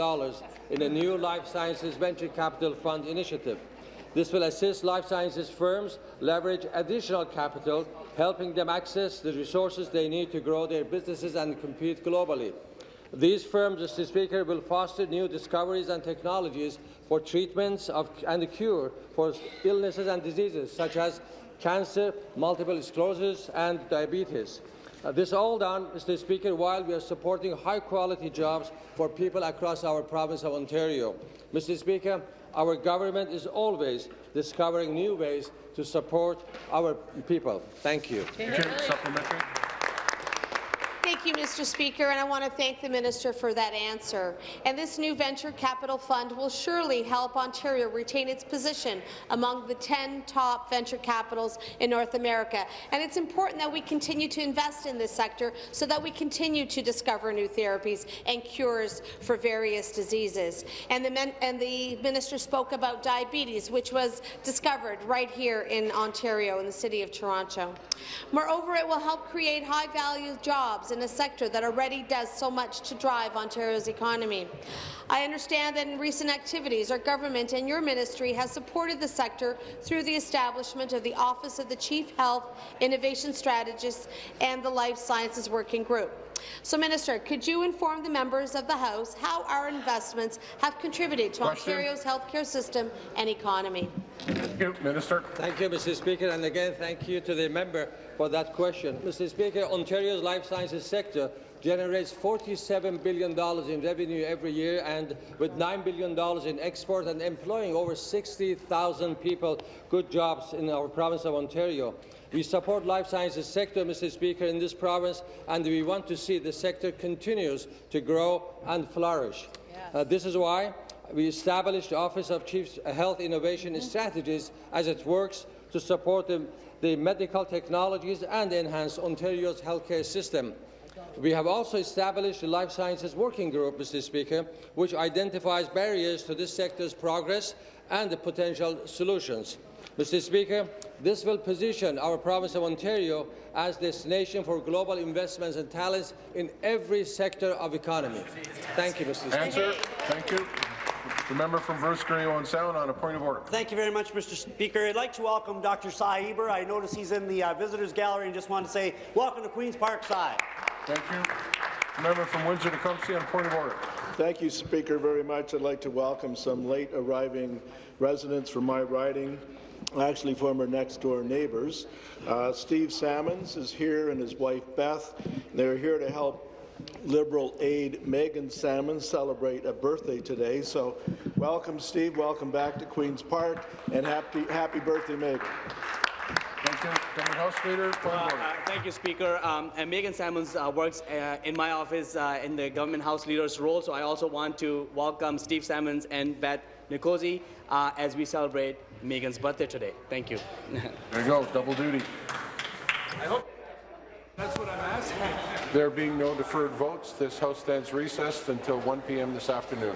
in a new life sciences venture capital fund initiative. This will assist life sciences firms leverage additional capital, helping them access the resources they need to grow their businesses and compete globally. These firms, Mr. Speaker, will foster new discoveries and technologies for treatments of, and the cure for illnesses and diseases such as cancer, multiple sclerosis, and diabetes. Uh, this all done, Mr. Speaker, while we are supporting high-quality jobs for people across our province of Ontario. Mr. Speaker, our government is always discovering new ways to support our people. Thank you. Thank you. Thank you, Mr. Speaker, and I want to thank the minister for that answer. And this new venture capital fund will surely help Ontario retain its position among the 10 top venture capitals in North America. And it's important that we continue to invest in this sector so that we continue to discover new therapies and cures for various diseases. And the, and the minister spoke about diabetes, which was discovered right here in Ontario, in the City of Toronto. Moreover, it will help create high-value jobs in a sector that already does so much to drive Ontario's economy. I understand that in recent activities, our government and your ministry has supported the sector through the establishment of the Office of the Chief Health Innovation Strategist and the Life Sciences Working Group. So, Minister, could you inform the members of the House how our investments have contributed to Question. Ontario's healthcare system and economy? Thank you. Minister. Thank you, Mr. Speaker, and again, thank you to the member for that question. Mr. Speaker, Ontario's life sciences sector generates $47 billion in revenue every year and with $9 billion in export and employing over 60,000 people, good jobs in our province of Ontario. We support life sciences sector, Mr. Speaker, in this province, and we want to see the sector continues to grow and flourish. Uh, this is why we established the Office of Chief Health Innovation Strategies as it works to support the, the medical technologies and enhance Ontario's healthcare system. We have also established the Life Sciences Working Group, Mr. Speaker, which identifies barriers to this sector's progress and the potential solutions. Mr. Speaker, this will position our province of Ontario as destination for global investments and talents in every sector of economy. Thank you, Mr. Speaker. Answer. Thank you. The member from Bruce Grey Owen Sound on a point of order. Thank you very much, Mr. Speaker. I'd like to welcome Dr. Cy Eber. I notice he's in the uh, visitors gallery and just want to say welcome to Queen's Park, Cy. Thank you. The member from Windsor-Tecumseh on a point of order. Thank you, Speaker, very much. I'd like to welcome some late arriving residents from my riding, actually former next-door neighbours. Uh, Steve Salmons is here and his wife Beth. They're here to help Liberal aide Megan Salmon celebrate a birthday today. So welcome, Steve. Welcome back to Queen's Park, and happy happy birthday, Megan. Thank you. Government House Leader, Uh, uh, Thank you, Speaker. Um, and Megan Salmons uh, works uh, in my office uh, in the government house leader's role, so I also want to welcome Steve Salmons and Beth Nicosi uh, as we celebrate Megan's birthday today. Thank you. There you go, double duty. I hope that's what I'm asking. There being no deferred votes, this House stands recessed until 1 p.m. this afternoon.